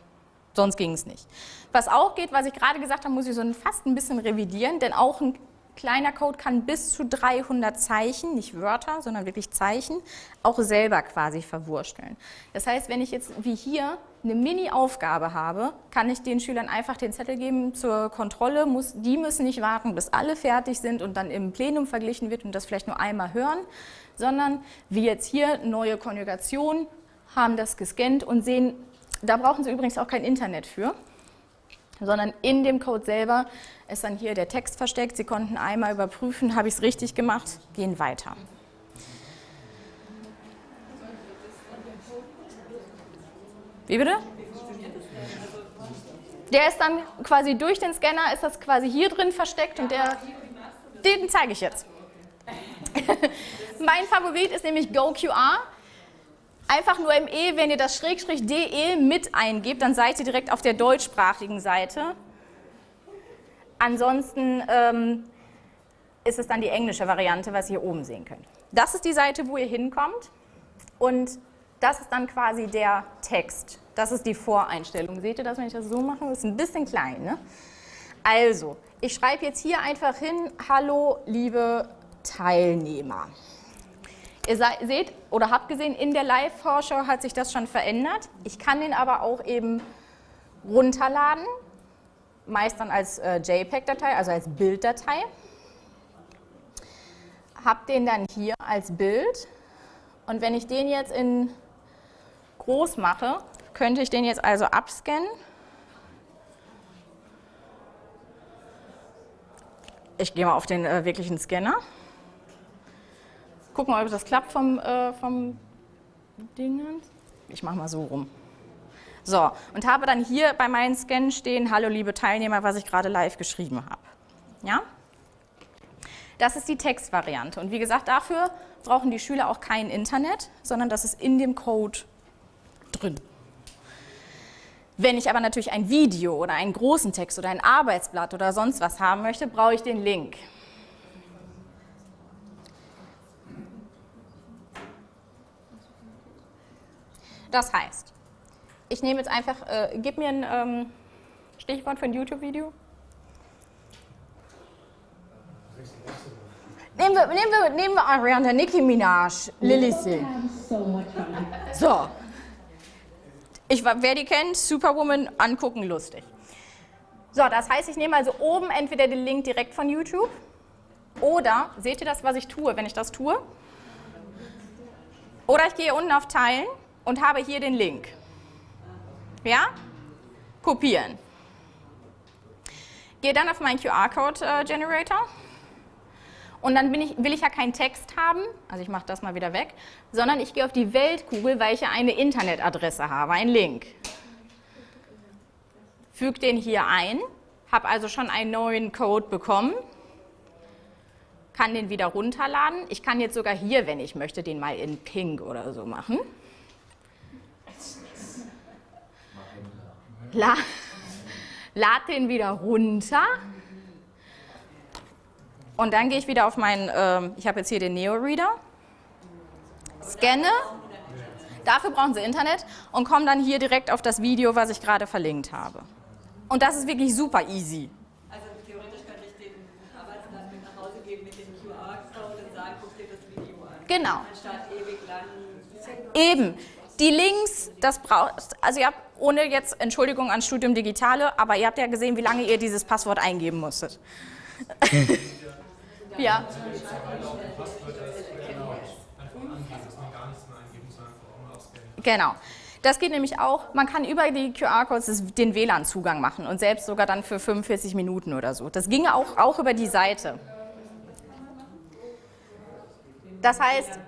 sonst ging es nicht. Was auch geht, was ich gerade gesagt habe, muss ich so ein, fast ein bisschen revidieren, denn auch ein kleiner Code kann bis zu 300 Zeichen, nicht Wörter, sondern wirklich Zeichen, auch selber quasi verwursteln. Das heißt, wenn ich jetzt wie hier eine Mini-Aufgabe habe, kann ich den Schülern einfach den Zettel geben zur Kontrolle. Muss, die müssen nicht warten, bis alle fertig sind und dann im Plenum verglichen wird und das vielleicht nur einmal hören, sondern wie jetzt hier neue Konjugation, haben das gescannt und sehen, da brauchen Sie übrigens auch kein Internet für, sondern in dem Code selber ist dann hier der Text versteckt. Sie konnten einmal überprüfen, habe ich es richtig gemacht, gehen weiter. Wie bitte? Der ist dann quasi durch den Scanner, ist das quasi hier drin versteckt und der, den zeige ich jetzt. mein Favorit ist nämlich GoQR. Einfach nur im E, wenn ihr das Schrägstrich DE mit eingebt, dann seid ihr direkt auf der deutschsprachigen Seite. Ansonsten ähm, ist es dann die englische Variante, was ihr hier oben sehen könnt. Das ist die Seite, wo ihr hinkommt und das ist dann quasi der Text. Das ist die Voreinstellung. Seht ihr das, wenn ich das so mache? Das ist ein bisschen klein. Ne? Also, ich schreibe jetzt hier einfach hin, hallo liebe Teilnehmer. Ihr seht oder habt gesehen, in der Live-Vorschau hat sich das schon verändert. Ich kann den aber auch eben runterladen, meist dann als äh, JPEG-Datei, also als Bilddatei. Hab den dann hier als Bild und wenn ich den jetzt in groß mache, könnte ich den jetzt also abscannen. Ich gehe mal auf den äh, wirklichen Scanner. Gucken ob das klappt vom, äh, vom Dingen. Ich mache mal so rum. So, und habe dann hier bei meinen Scannen stehen, hallo liebe Teilnehmer, was ich gerade live geschrieben habe. Ja? Das ist die Textvariante. Und wie gesagt, dafür brauchen die Schüler auch kein Internet, sondern das ist in dem Code drin. Wenn ich aber natürlich ein Video oder einen großen Text oder ein Arbeitsblatt oder sonst was haben möchte, brauche ich den Link. Das heißt, ich nehme jetzt einfach, äh, gib mir ein ähm, Stichwort für ein YouTube-Video. Nehmen wir, nehmen wir, nehmen wir Ariana, Nicki Minaj, Lily Singh. So. Ich, wer die kennt, Superwoman, angucken, lustig. So, das heißt, ich nehme also oben entweder den Link direkt von YouTube oder, seht ihr das, was ich tue, wenn ich das tue? Oder ich gehe unten auf Teilen und habe hier den Link. Ja? Kopieren. Gehe dann auf meinen QR-Code-Generator äh, und dann ich, will ich ja keinen Text haben, also ich mache das mal wieder weg, sondern ich gehe auf die Weltkugel, weil ich ja eine Internetadresse habe, einen Link. Füge den hier ein, habe also schon einen neuen Code bekommen, kann den wieder runterladen. Ich kann jetzt sogar hier, wenn ich möchte, den mal in Pink oder so machen. La lad den wieder runter und dann gehe ich wieder auf meinen, äh, ich habe jetzt hier den Neo-Reader, scanne, dafür brauchen Sie Internet und komme dann hier direkt auf das Video, was ich gerade verlinkt habe. Und das ist wirklich super easy. Also theoretisch könnte ich den Arbeitsplatz mit nach Hause geben mit dem QR-Code und sagen, guck dir das Video an. Genau. Anstatt ewig lang. Eben. Die Links, das braucht, also ihr habt ohne jetzt Entschuldigung an Studium Digitale, aber ihr habt ja gesehen, wie lange ihr dieses Passwort eingeben musstet. ja. Genau. Das geht nämlich auch, man kann über die QR-Codes den WLAN-Zugang machen und selbst sogar dann für 45 Minuten oder so. Das ginge auch, auch über die Seite. Das heißt,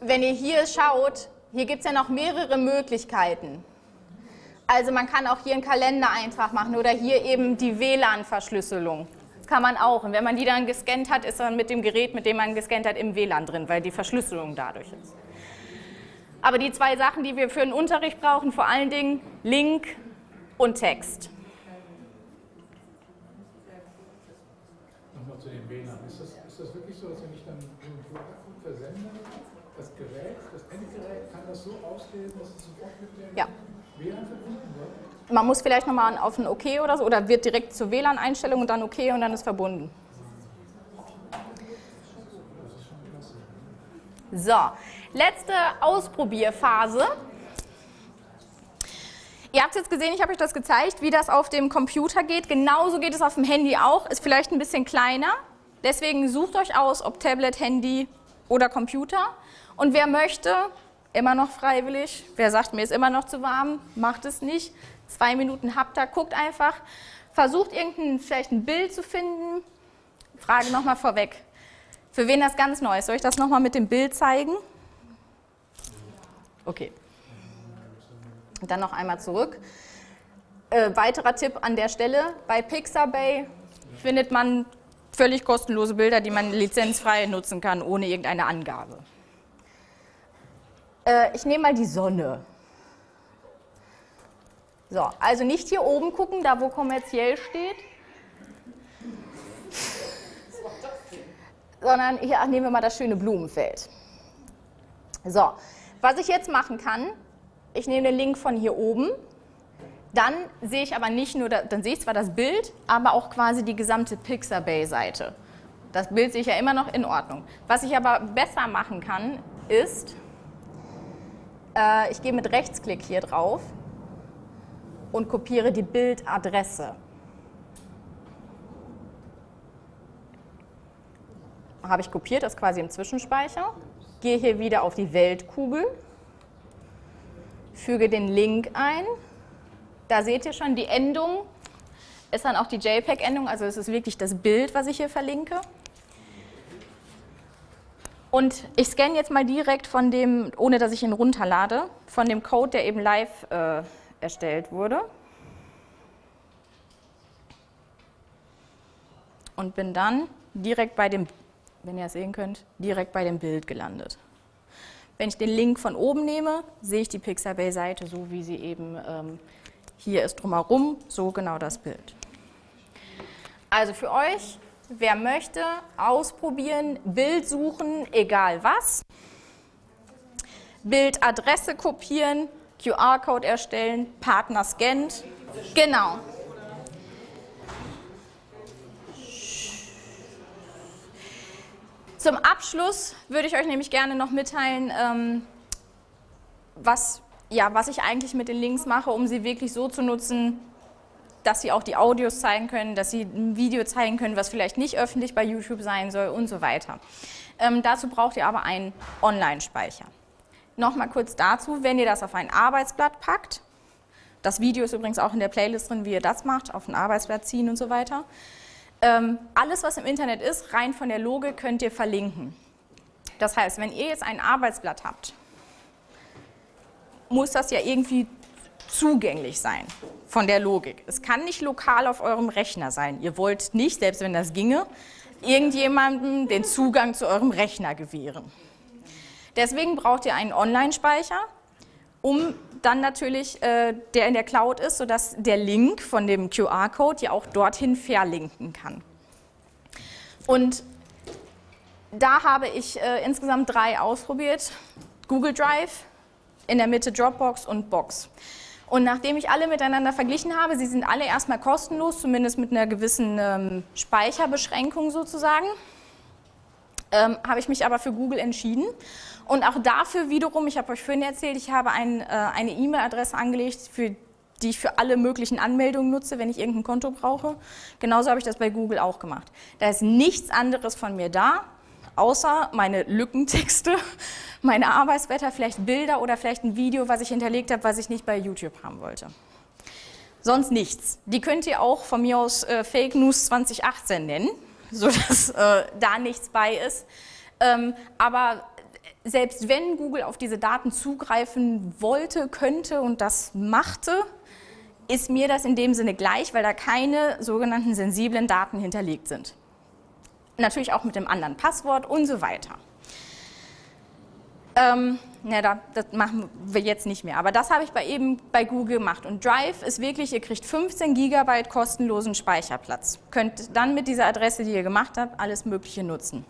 wenn ihr hier schaut, hier gibt es ja noch mehrere Möglichkeiten. Also man kann auch hier einen Kalendereintrag machen oder hier eben die WLAN-Verschlüsselung. Das kann man auch. Und wenn man die dann gescannt hat, ist dann mit dem Gerät, mit dem man gescannt hat, im WLAN drin, weil die Verschlüsselung dadurch ist. Aber die zwei Sachen, die wir für den Unterricht brauchen, vor allen Dingen Link und Text. Nochmal zu dem WLAN. Ist das, ist das wirklich so, dass wenn ich dann einen QR-Code versende, das Gerät, das Endgerät, kann das so auslesen, dass es sofort mit dem ja. Man muss vielleicht nochmal auf ein OK oder so, oder wird direkt zur WLAN-Einstellung und dann OK und dann ist verbunden. So, letzte Ausprobierphase. Ihr habt jetzt gesehen, ich habe euch das gezeigt, wie das auf dem Computer geht. Genauso geht es auf dem Handy auch, ist vielleicht ein bisschen kleiner. Deswegen sucht euch aus, ob Tablet, Handy oder Computer. Und wer möchte, immer noch freiwillig. Wer sagt, mir ist immer noch zu warm, macht es nicht. Zwei Minuten habt ihr, guckt einfach, versucht irgendein, vielleicht ein Bild zu finden. Frage nochmal vorweg. Für wen das ganz neu ist, soll ich das nochmal mit dem Bild zeigen? Okay. Dann noch einmal zurück. Äh, weiterer Tipp an der Stelle, bei Pixabay findet man völlig kostenlose Bilder, die man lizenzfrei nutzen kann, ohne irgendeine Angabe. Äh, ich nehme mal die Sonne. So, also nicht hier oben gucken, da wo kommerziell steht, sondern hier ach, nehmen wir mal das schöne Blumenfeld. So, was ich jetzt machen kann, ich nehme den Link von hier oben, dann sehe ich aber nicht nur, dann sehe ich zwar das Bild, aber auch quasi die gesamte Pixabay-Seite. Das Bild sehe ich ja immer noch in Ordnung. Was ich aber besser machen kann, ist, äh, ich gehe mit Rechtsklick hier drauf und kopiere die Bildadresse. Habe ich kopiert, das quasi im Zwischenspeicher. Gehe hier wieder auf die Weltkugel, füge den Link ein. Da seht ihr schon, die Endung ist dann auch die JPEG-Endung, also es ist wirklich das Bild, was ich hier verlinke. Und ich scanne jetzt mal direkt von dem, ohne dass ich ihn runterlade, von dem Code, der eben live äh, erstellt wurde. Und bin dann direkt bei dem, wenn ihr es sehen könnt, direkt bei dem Bild gelandet. Wenn ich den Link von oben nehme, sehe ich die Pixabay-Seite so, wie sie eben ähm, hier ist drumherum, so genau das Bild. Also für euch Wer möchte, ausprobieren, Bild suchen, egal was. Bildadresse kopieren, QR-Code erstellen, Partner scannt. Genau. Zum Abschluss würde ich euch nämlich gerne noch mitteilen, ähm, was, ja, was ich eigentlich mit den Links mache, um sie wirklich so zu nutzen, dass sie auch die Audios zeigen können, dass sie ein Video zeigen können, was vielleicht nicht öffentlich bei YouTube sein soll und so weiter. Ähm, dazu braucht ihr aber einen Online-Speicher. Nochmal kurz dazu, wenn ihr das auf ein Arbeitsblatt packt, das Video ist übrigens auch in der Playlist drin, wie ihr das macht, auf ein Arbeitsblatt ziehen und so weiter. Ähm, alles, was im Internet ist, rein von der Logik, könnt ihr verlinken. Das heißt, wenn ihr jetzt ein Arbeitsblatt habt, muss das ja irgendwie zugänglich sein von der Logik. Es kann nicht lokal auf eurem Rechner sein. Ihr wollt nicht, selbst wenn das ginge, irgendjemandem den Zugang zu eurem Rechner gewähren. Deswegen braucht ihr einen Online-Speicher, um dann natürlich, äh, der in der Cloud ist, sodass der Link von dem QR-Code ja auch dorthin verlinken kann. Und da habe ich äh, insgesamt drei ausprobiert. Google Drive, in der Mitte Dropbox und Box. Und nachdem ich alle miteinander verglichen habe, sie sind alle erstmal kostenlos, zumindest mit einer gewissen ähm, Speicherbeschränkung sozusagen, ähm, habe ich mich aber für Google entschieden. Und auch dafür wiederum, ich habe euch vorhin erzählt, ich habe ein, äh, eine E-Mail-Adresse angelegt, für, die ich für alle möglichen Anmeldungen nutze, wenn ich irgendein Konto brauche. Genauso habe ich das bei Google auch gemacht. Da ist nichts anderes von mir da, außer meine Lückentexte, meine Arbeitsblätter, vielleicht Bilder oder vielleicht ein Video, was ich hinterlegt habe, was ich nicht bei YouTube haben wollte. Sonst nichts. Die könnt ihr auch von mir aus äh, Fake News 2018 nennen, sodass äh, da nichts bei ist. Ähm, aber selbst wenn Google auf diese Daten zugreifen wollte, könnte und das machte, ist mir das in dem Sinne gleich, weil da keine sogenannten sensiblen Daten hinterlegt sind natürlich auch mit dem anderen Passwort und so weiter. Ähm, ja, das machen wir jetzt nicht mehr, aber das habe ich bei eben bei Google gemacht. Und Drive ist wirklich, ihr kriegt 15 GB kostenlosen Speicherplatz. Könnt dann mit dieser Adresse, die ihr gemacht habt, alles Mögliche nutzen.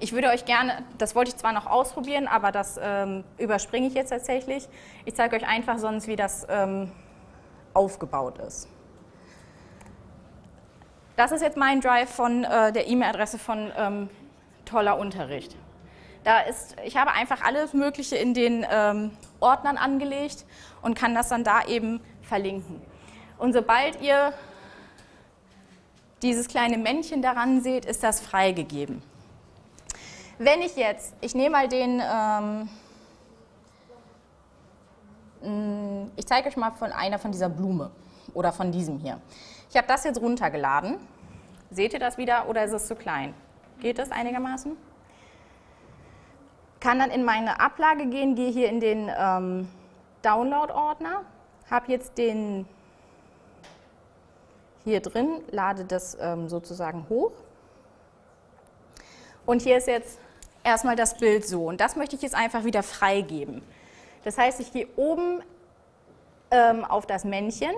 Ich würde euch gerne, das wollte ich zwar noch ausprobieren, aber das ähm, überspringe ich jetzt tatsächlich. Ich zeige euch einfach sonst, wie das ähm, aufgebaut ist. Das ist jetzt mein Drive von äh, der E-Mail-Adresse von ähm, Toller Unterricht. Da ist, ich habe einfach alles Mögliche in den ähm, Ordnern angelegt und kann das dann da eben verlinken. Und sobald ihr dieses kleine Männchen daran seht, ist das freigegeben. Wenn ich jetzt, ich nehme mal den, ähm, mh, ich zeige euch mal von einer von dieser Blume oder von diesem hier. Ich habe das jetzt runtergeladen. Seht ihr das wieder oder ist es zu klein? Geht das einigermaßen? Kann dann in meine Ablage gehen, gehe hier in den ähm, Download-Ordner, habe jetzt den hier drin, lade das ähm, sozusagen hoch. Und hier ist jetzt erstmal das Bild so. Und das möchte ich jetzt einfach wieder freigeben. Das heißt, ich gehe oben ähm, auf das Männchen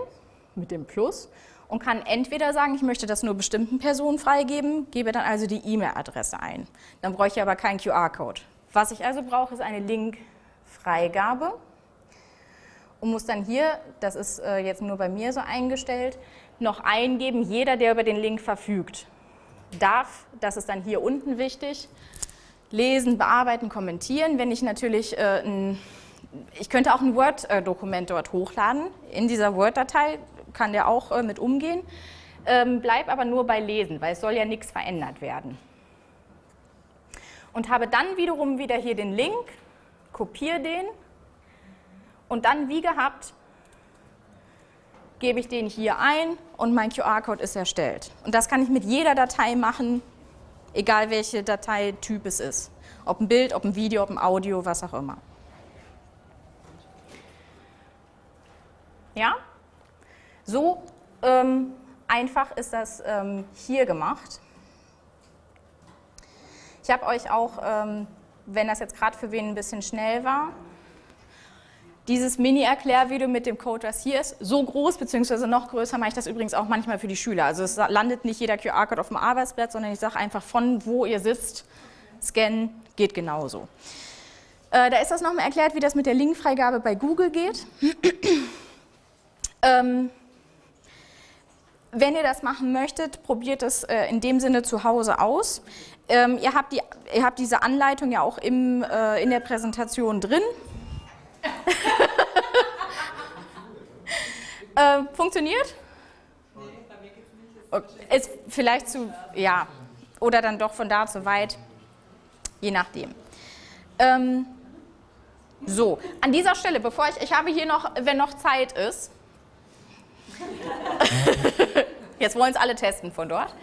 mit dem Plus und kann entweder sagen, ich möchte das nur bestimmten Personen freigeben, gebe dann also die E-Mail-Adresse ein. Dann brauche ich aber keinen QR-Code. Was ich also brauche, ist eine Link-Freigabe und muss dann hier, das ist äh, jetzt nur bei mir so eingestellt, noch eingeben, jeder, der über den Link verfügt, darf, das ist dann hier unten wichtig, lesen, bearbeiten, kommentieren. Wenn ich natürlich äh, ein, ich könnte auch ein Word-Dokument dort hochladen. In dieser Word-Datei kann der auch äh, mit umgehen. Ähm, bleib aber nur bei Lesen, weil es soll ja nichts verändert werden. Und habe dann wiederum wieder hier den Link, kopiere den und dann wie gehabt gebe ich den hier ein und mein QR-Code ist erstellt. Und das kann ich mit jeder Datei machen, egal welche Dateityp es ist. Ob ein Bild, ob ein Video, ob ein Audio, was auch immer. Ja? So ähm, einfach ist das ähm, hier gemacht. Ich habe euch auch, ähm, wenn das jetzt gerade für wen ein bisschen schnell war, dieses Mini-Erklärvideo mit dem Code, was hier ist, so groß bzw. noch größer mache ich das übrigens auch manchmal für die Schüler. Also es landet nicht jeder QR-Code auf dem Arbeitsblatt, sondern ich sage einfach von wo ihr sitzt, scannen, geht genauso. Äh, da ist das nochmal erklärt, wie das mit der Linkfreigabe bei Google geht. ähm, wenn ihr das machen möchtet, probiert es äh, in dem Sinne zu Hause aus. Ähm, ihr, habt die, ihr habt diese Anleitung ja auch im, äh, in der Präsentation drin. äh, funktioniert? Okay. Ist vielleicht zu, ja, oder dann doch von da zu weit, je nachdem. Ähm, so, an dieser Stelle, bevor ich, ich habe hier noch, wenn noch Zeit ist, jetzt wollen es alle testen von dort.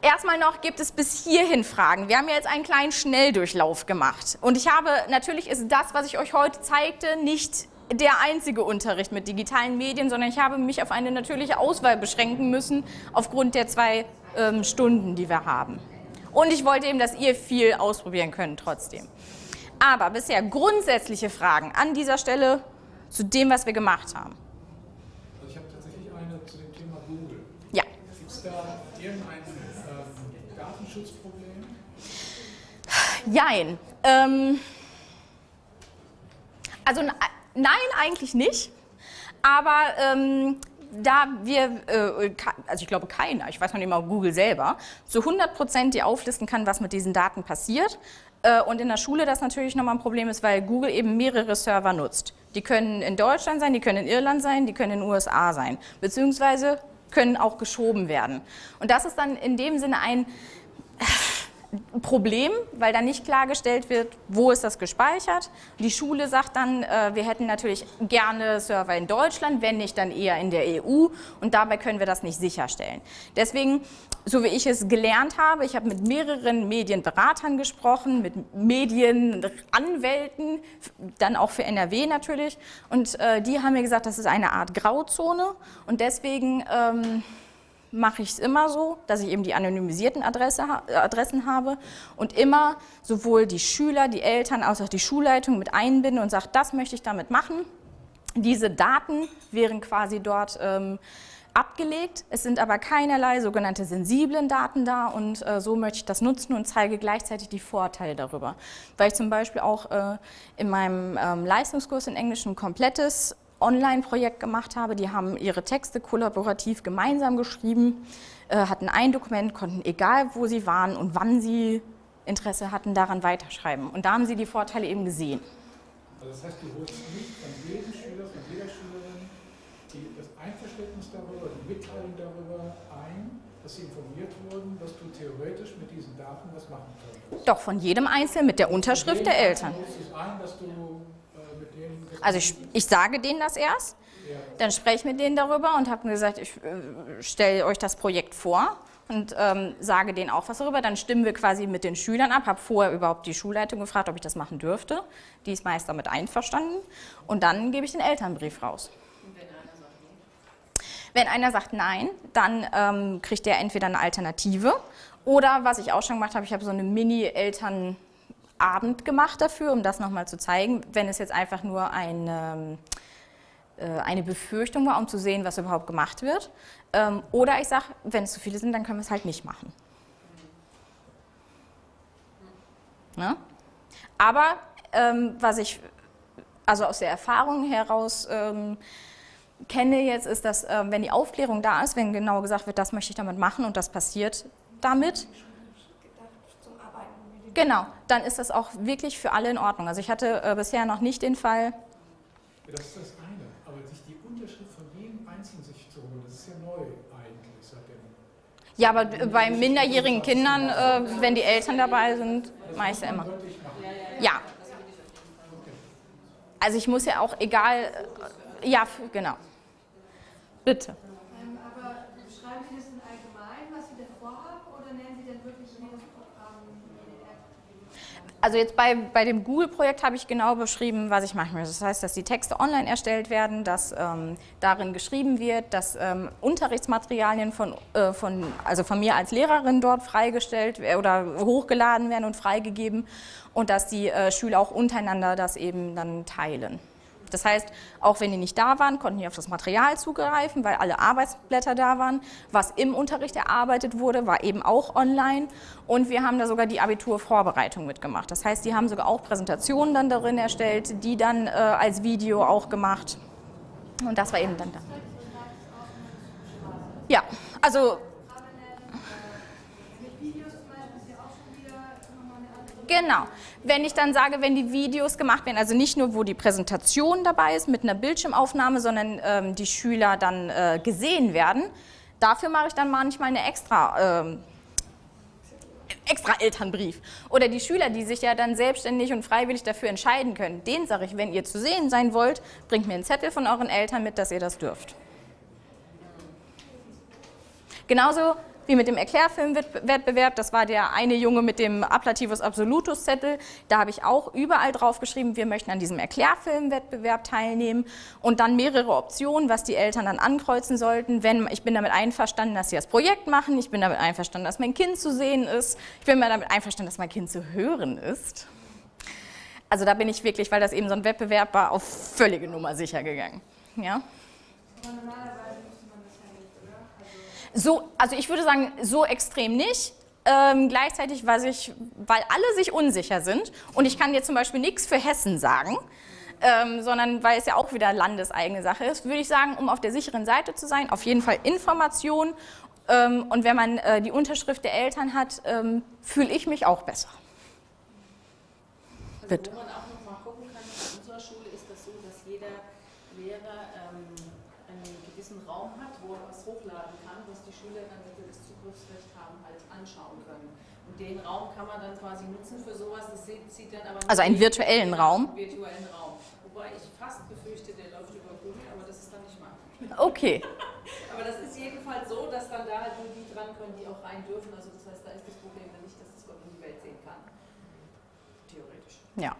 Erstmal noch gibt es bis hierhin Fragen. Wir haben ja jetzt einen kleinen Schnelldurchlauf gemacht. Und ich habe, natürlich ist das, was ich euch heute zeigte, nicht der einzige Unterricht mit digitalen Medien, sondern ich habe mich auf eine natürliche Auswahl beschränken müssen, aufgrund der zwei ähm, Stunden, die wir haben. Und ich wollte eben, dass ihr viel ausprobieren könnt trotzdem. Aber bisher grundsätzliche Fragen an dieser Stelle zu dem, was wir gemacht haben. Also ich habe tatsächlich eine zu dem Thema Google. Ja. Gibt es da irgendein Datenschutzproblem? Jein. Ähm, also nein, eigentlich nicht. Aber ähm, da wir, äh, also ich glaube keiner, ich weiß noch nicht mal Google selber, zu 100 Prozent die auflisten kann, was mit diesen Daten passiert. Äh, und in der Schule das natürlich nochmal ein Problem ist, weil Google eben mehrere Server nutzt. Die können in Deutschland sein, die können in Irland sein, die können in den USA sein, beziehungsweise können auch geschoben werden. Und das ist dann in dem Sinne ein Problem, weil dann nicht klargestellt wird, wo ist das gespeichert. Die Schule sagt dann, äh, wir hätten natürlich gerne Server in Deutschland, wenn nicht dann eher in der EU und dabei können wir das nicht sicherstellen. Deswegen, so wie ich es gelernt habe, ich habe mit mehreren Medienberatern gesprochen, mit Medienanwälten, dann auch für NRW natürlich und äh, die haben mir gesagt, das ist eine Art Grauzone und deswegen... Mache ich es immer so, dass ich eben die anonymisierten Adresse, äh, Adressen habe und immer sowohl die Schüler, die Eltern als auch die Schulleitung mit einbinde und sage, das möchte ich damit machen. Diese Daten wären quasi dort ähm, abgelegt. Es sind aber keinerlei sogenannte sensiblen Daten da und äh, so möchte ich das nutzen und zeige gleichzeitig die Vorteile darüber. Weil ich zum Beispiel auch äh, in meinem ähm, Leistungskurs in Englisch ein komplettes Online-Projekt gemacht habe. Die haben ihre Texte kollaborativ gemeinsam geschrieben, äh, hatten ein Dokument, konnten egal wo sie waren und wann sie Interesse hatten, daran weiterschreiben. Und da haben sie die Vorteile eben gesehen. Also das heißt, du holst nicht von jedem Schüler, von jeder Schülerin die, das Einverständnis darüber, die Mitteilung darüber ein, dass sie informiert wurden, dass du theoretisch mit diesen Daten was machen könntest. Doch, von jedem Einzelnen mit der Unterschrift der Eltern. Ein, dass du Also ich, ich sage denen das erst, dann spreche ich mit denen darüber und habe gesagt, ich äh, stelle euch das Projekt vor und ähm, sage denen auch was darüber. Dann stimmen wir quasi mit den Schülern ab, habe vorher überhaupt die Schulleitung gefragt, ob ich das machen dürfte. Die ist meist damit einverstanden und dann gebe ich den Elternbrief raus. Wenn einer sagt nein, dann ähm, kriegt der entweder eine Alternative oder was ich auch schon gemacht habe, ich habe so eine Mini-Elternabend gemacht dafür, um das nochmal zu zeigen. Wenn es jetzt einfach nur ein, ähm, äh, eine Befürchtung war, um zu sehen, was überhaupt gemacht wird. Ähm, oder ich sage, wenn es zu viele sind, dann können wir es halt nicht machen. Ne? Aber ähm, was ich also aus der Erfahrung heraus ähm, kenne jetzt, ist, dass äh, wenn die Aufklärung da ist, wenn genau gesagt wird, das möchte ich damit machen und das passiert damit, genau, dann ist das auch wirklich für alle in Ordnung. Also ich hatte äh, bisher noch nicht den Fall. Das ist das eine, aber sich die Unterschrift von jedem Einzelnen sich zu holen, das ist ja neu eigentlich seitdem. Ja, aber bei minderjährigen Kindern, äh, wenn die Eltern dabei sind, mache ich es ja immer. Ja. Also ich muss ja auch, egal, äh, ja, genau. Bitte. Ähm, aber schreiben Sie das in allgemein, was Sie denn vorhaben, oder nennen Sie denn wirklich jedes Programm, jede App? Also jetzt bei, bei dem Google-Projekt habe ich genau beschrieben, was ich machen möchte. Das heißt, dass die Texte online erstellt werden, dass ähm, darin geschrieben wird, dass ähm, Unterrichtsmaterialien von, äh, von, also von mir als Lehrerin dort freigestellt oder hochgeladen werden und freigegeben und dass die äh, Schüler auch untereinander das eben dann teilen. Das heißt, auch wenn die nicht da waren, konnten die auf das Material zugreifen, weil alle Arbeitsblätter da waren. Was im Unterricht erarbeitet wurde, war eben auch online. Und wir haben da sogar die Abiturvorbereitung mitgemacht. Das heißt, die haben sogar auch Präsentationen dann darin erstellt, die dann äh, als Video auch gemacht. Und das war eben dann da. Ja, also Genau. Wenn ich dann sage, wenn die Videos gemacht werden, also nicht nur, wo die Präsentation dabei ist mit einer Bildschirmaufnahme, sondern ähm, die Schüler dann äh, gesehen werden, dafür mache ich dann manchmal eine extra, ähm, extra Elternbrief. Oder die Schüler, die sich ja dann selbstständig und freiwillig dafür entscheiden können, denen sage ich, wenn ihr zu sehen sein wollt, bringt mir einen Zettel von euren Eltern mit, dass ihr das dürft. Genauso wie mit dem Erklärfilmwettbewerb. Das war der eine Junge mit dem Ablativus Absolutus Zettel. Da habe ich auch überall drauf geschrieben, wir möchten an diesem Erklärfilmwettbewerb teilnehmen und dann mehrere Optionen, was die Eltern dann ankreuzen sollten. Wenn ich bin damit einverstanden, dass sie das Projekt machen, ich bin damit einverstanden, dass mein Kind zu sehen ist, ich bin damit einverstanden, dass mein Kind zu hören ist. Also da bin ich wirklich, weil das eben so ein Wettbewerb war, auf völlige Nummer sicher gegangen. Ja? So, also ich würde sagen, so extrem nicht. Ähm, gleichzeitig, weil, ich, weil alle sich unsicher sind und ich kann dir zum Beispiel nichts für Hessen sagen, ähm, sondern weil es ja auch wieder landeseigene Sache ist, würde ich sagen, um auf der sicheren Seite zu sein, auf jeden Fall Information ähm, und wenn man äh, die Unterschrift der Eltern hat, ähm, fühle ich mich auch besser. Also Bitte. Wo man auch noch mal gucken kann, in unserer Schule ist das so, dass jeder Lehrer ähm, gewissen Raum hat, wo er was hochladen kann, was die Schüler dann, das Zugriffsrecht haben, halt anschauen können. Und den Raum kann man dann quasi nutzen für sowas, das sieht dann aber Also einen virtuellen Raum? virtuellen Raum. Wobei ich fast befürchte, der läuft über Google, aber das ist dann nicht machbar. Okay. aber das ist jedenfalls so, dass dann da halt nur die dran können, die auch rein dürfen. Also das heißt, da ist das Problem dann nicht, dass das Gott in die Welt sehen kann. Theoretisch. Ja.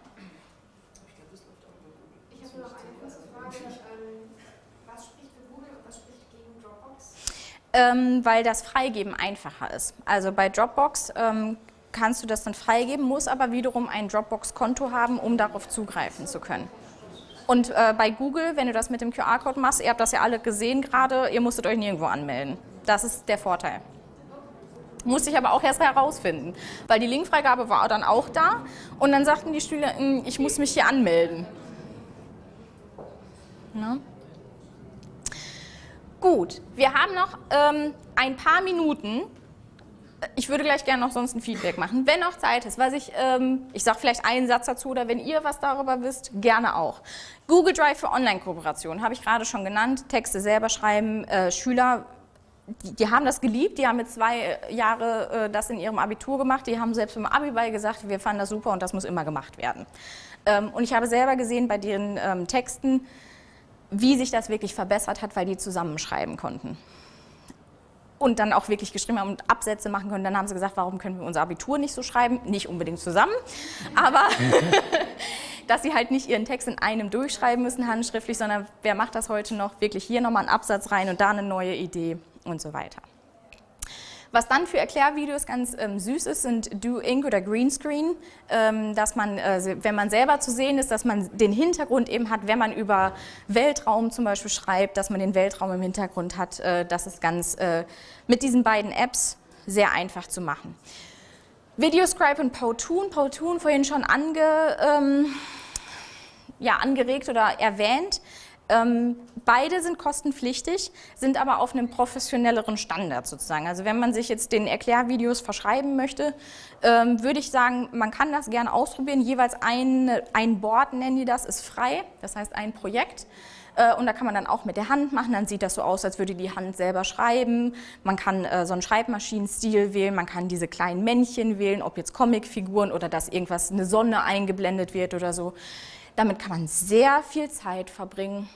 Ich glaube, das läuft auch über Google. Ich habe noch eine kurze Frage. Ähm, was spricht für Google und was spricht gegen Dropbox? Ähm, weil das Freigeben einfacher ist. Also bei Dropbox ähm, kannst du das dann freigeben, musst aber wiederum ein Dropbox-Konto haben, um darauf zugreifen zu können. Und äh, bei Google, wenn du das mit dem QR-Code machst, ihr habt das ja alle gesehen gerade, ihr musstet euch nirgendwo anmelden. Das ist der Vorteil. Musste ich aber auch erst herausfinden, weil die Linkfreigabe war dann auch da und dann sagten die Schüler, hm, ich muss mich hier anmelden. Ne? Gut, wir haben noch ähm, ein paar Minuten. Ich würde gleich gerne noch sonst ein Feedback machen, wenn noch Zeit ist. Was ich, ähm, ich sage vielleicht einen Satz dazu oder wenn ihr was darüber wisst, gerne auch. Google Drive für Online-Kooperation habe ich gerade schon genannt. Texte selber schreiben, äh, Schüler die, die, haben das geliebt, die haben mit zwei Jahre äh, das in ihrem Abitur gemacht, die haben selbst im Abi gesagt, wir fanden das super und das muss immer gemacht werden. Ähm, und ich habe selber gesehen bei deren ähm, Texten, wie sich das wirklich verbessert hat, weil die zusammenschreiben konnten. Und dann auch wirklich geschrieben haben und Absätze machen können. Dann haben sie gesagt, warum können wir unser Abitur nicht so schreiben? Nicht unbedingt zusammen, aber dass sie halt nicht ihren Text in einem durchschreiben müssen, handschriftlich, sondern wer macht das heute noch? Wirklich hier nochmal einen Absatz rein und da eine neue Idee und so weiter. Was dann für Erklärvideos ganz ähm, süß ist, sind Do Ink oder Greenscreen, ähm, dass man, äh, wenn man selber zu sehen ist, dass man den Hintergrund eben hat, wenn man über Weltraum zum Beispiel schreibt, dass man den Weltraum im Hintergrund hat. Äh, das ist ganz äh, mit diesen beiden Apps sehr einfach zu machen. Videoscribe und Powtoon, Powtoon vorhin schon ange, ähm, ja, angeregt oder erwähnt. Ähm, beide sind kostenpflichtig, sind aber auf einem professionelleren Standard sozusagen. Also wenn man sich jetzt den Erklärvideos verschreiben möchte, ähm, würde ich sagen, man kann das gerne ausprobieren. Jeweils ein, ein Board, nennen die das, ist frei, das heißt ein Projekt. Äh, und da kann man dann auch mit der Hand machen, dann sieht das so aus, als würde die Hand selber schreiben. Man kann äh, so einen Schreibmaschinenstil wählen, man kann diese kleinen Männchen wählen, ob jetzt Comicfiguren oder dass irgendwas, eine Sonne eingeblendet wird oder so. Damit kann man sehr viel Zeit verbringen.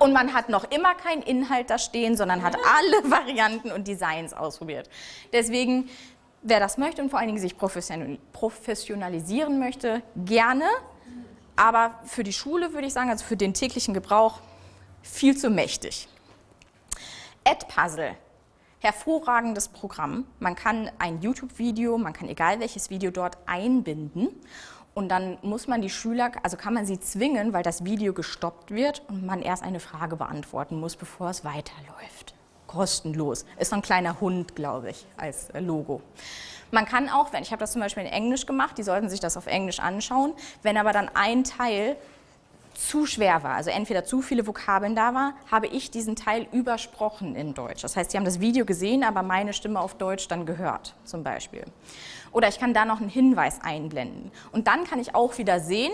Und man hat noch immer keinen Inhalt da stehen, sondern hat alle Varianten und Designs ausprobiert. Deswegen, wer das möchte und vor allen Dingen sich professionalisieren möchte, gerne. Aber für die Schule würde ich sagen, also für den täglichen Gebrauch, viel zu mächtig. Edpuzzle, hervorragendes Programm. Man kann ein YouTube-Video, man kann egal welches Video dort einbinden und dann muss man die Schüler, also kann man sie zwingen, weil das Video gestoppt wird und man erst eine Frage beantworten muss, bevor es weiterläuft. Kostenlos. Ist so ein kleiner Hund, glaube ich, als Logo. Man kann auch, wenn ich habe das zum Beispiel in Englisch gemacht, die sollten sich das auf Englisch anschauen, wenn aber dann ein Teil zu schwer war, also entweder zu viele Vokabeln da war, habe ich diesen Teil übersprochen in Deutsch. Das heißt, sie haben das Video gesehen, aber meine Stimme auf Deutsch dann gehört, zum Beispiel. Oder ich kann da noch einen Hinweis einblenden. Und dann kann ich auch wieder sehen,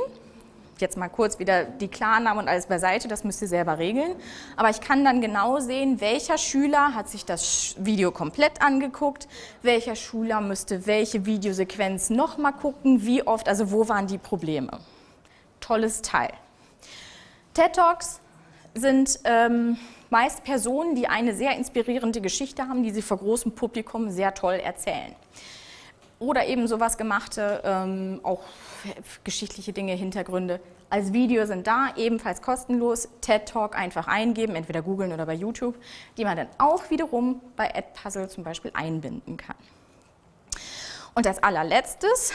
jetzt mal kurz wieder die Klarnamen und alles beiseite, das müsst ihr selber regeln. Aber ich kann dann genau sehen, welcher Schüler hat sich das Video komplett angeguckt, welcher Schüler müsste welche Videosequenz nochmal gucken, wie oft, also wo waren die Probleme. Tolles Teil. TED Talks sind ähm, meist Personen, die eine sehr inspirierende Geschichte haben, die sie vor großem Publikum sehr toll erzählen. Oder eben sowas gemachte, ähm, auch geschichtliche Dinge, Hintergründe. Als Video sind da, ebenfalls kostenlos, TED Talk einfach eingeben, entweder googeln oder bei YouTube, die man dann auch wiederum bei Edpuzzle zum Beispiel einbinden kann. Und als allerletztes,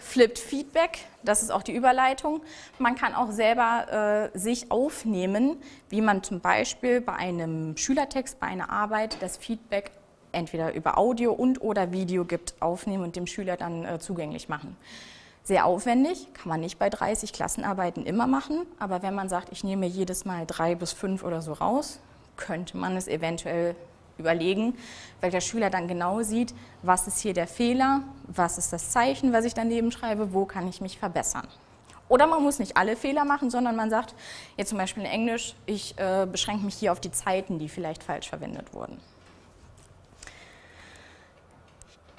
Flipped Feedback, das ist auch die Überleitung. Man kann auch selber äh, sich aufnehmen, wie man zum Beispiel bei einem Schülertext, bei einer Arbeit das Feedback entweder über Audio und oder Video gibt, aufnehmen und dem Schüler dann äh, zugänglich machen. Sehr aufwendig, kann man nicht bei 30 Klassenarbeiten immer machen, aber wenn man sagt, ich nehme jedes Mal drei bis fünf oder so raus, könnte man es eventuell überlegen, weil der Schüler dann genau sieht, was ist hier der Fehler, was ist das Zeichen, was ich daneben schreibe, wo kann ich mich verbessern. Oder man muss nicht alle Fehler machen, sondern man sagt, jetzt zum Beispiel in Englisch, ich äh, beschränke mich hier auf die Zeiten, die vielleicht falsch verwendet wurden.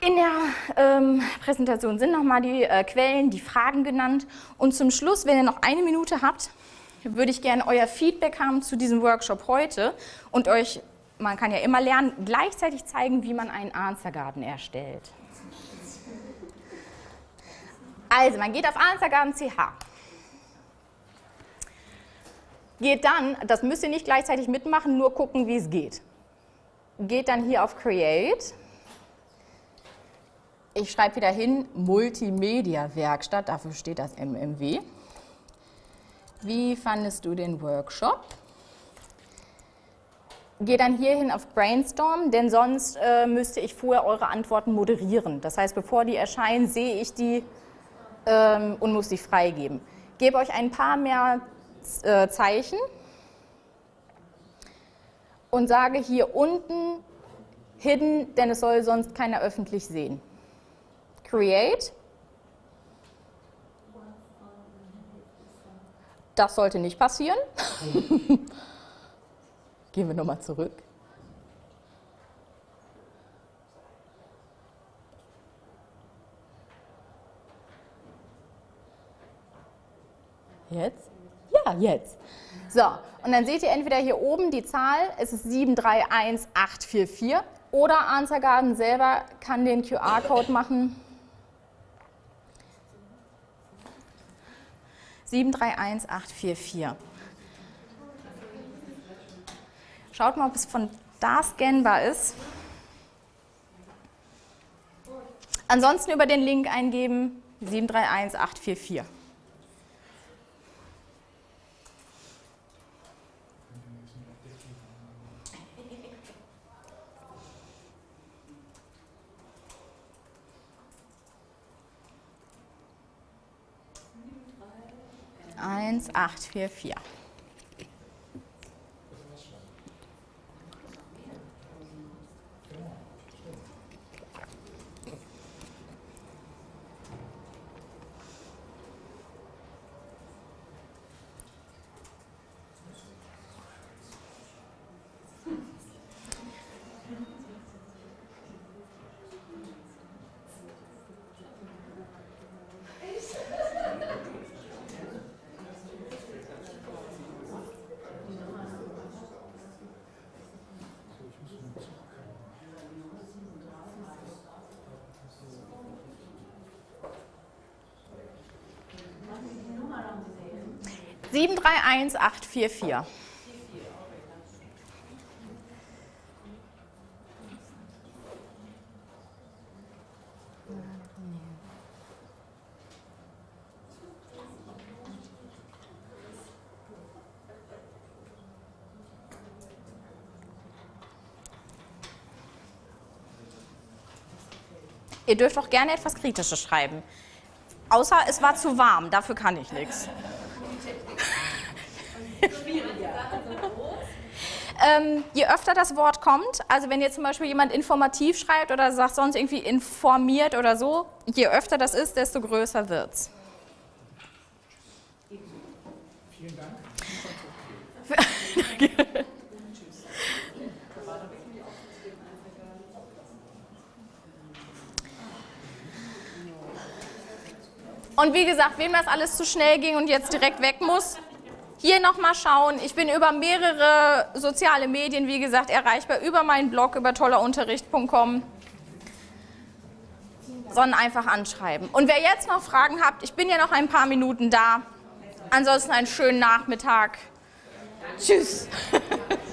In der ähm, Präsentation sind nochmal die äh, Quellen, die Fragen genannt. Und zum Schluss, wenn ihr noch eine Minute habt, würde ich gerne euer Feedback haben zu diesem Workshop heute und euch man kann ja immer lernen, gleichzeitig zeigen, wie man einen Answergarten erstellt. Also, man geht auf Answergarten.ch. Geht dann, das müsst ihr nicht gleichzeitig mitmachen, nur gucken, wie es geht. Geht dann hier auf Create. Ich schreibe wieder hin Multimedia-Werkstatt, dafür steht das MMW. Wie fandest du den Workshop? gehe dann hierhin auf Brainstorm, denn sonst äh, müsste ich vorher eure Antworten moderieren. Das heißt, bevor die erscheinen, sehe ich die ähm, und muss die freigeben. Gebe euch ein paar mehr äh, Zeichen und sage hier unten Hidden, denn es soll sonst keiner öffentlich sehen create. Das sollte nicht passieren. Gehen wir nochmal zurück. Jetzt? Ja, jetzt. So, und dann seht ihr entweder hier oben die Zahl, es ist 731844 oder Answergarden selber kann den QR-Code machen. 731844. Schaut mal, ob es von da scannbar ist. Ansonsten über den Link eingeben 731844. Eins, acht, vier, vier. Sieben drei eins acht vier vier. Ihr dürft auch gerne etwas Kritisches schreiben. Außer es war zu warm, dafür kann ich nichts. Ähm, je öfter das Wort kommt, also wenn jetzt zum Beispiel jemand informativ schreibt oder sagt sonst irgendwie informiert oder so, je öfter das ist, desto größer wird es. Und wie gesagt, wem das alles zu schnell ging und jetzt direkt weg muss, hier nochmal schauen. Ich bin über mehrere soziale Medien, wie gesagt, erreichbar, über meinen Blog, über tollerunterricht.com, sondern einfach anschreiben. Und wer jetzt noch Fragen habt, ich bin ja noch ein paar Minuten da. Ansonsten einen schönen Nachmittag. Tschüss.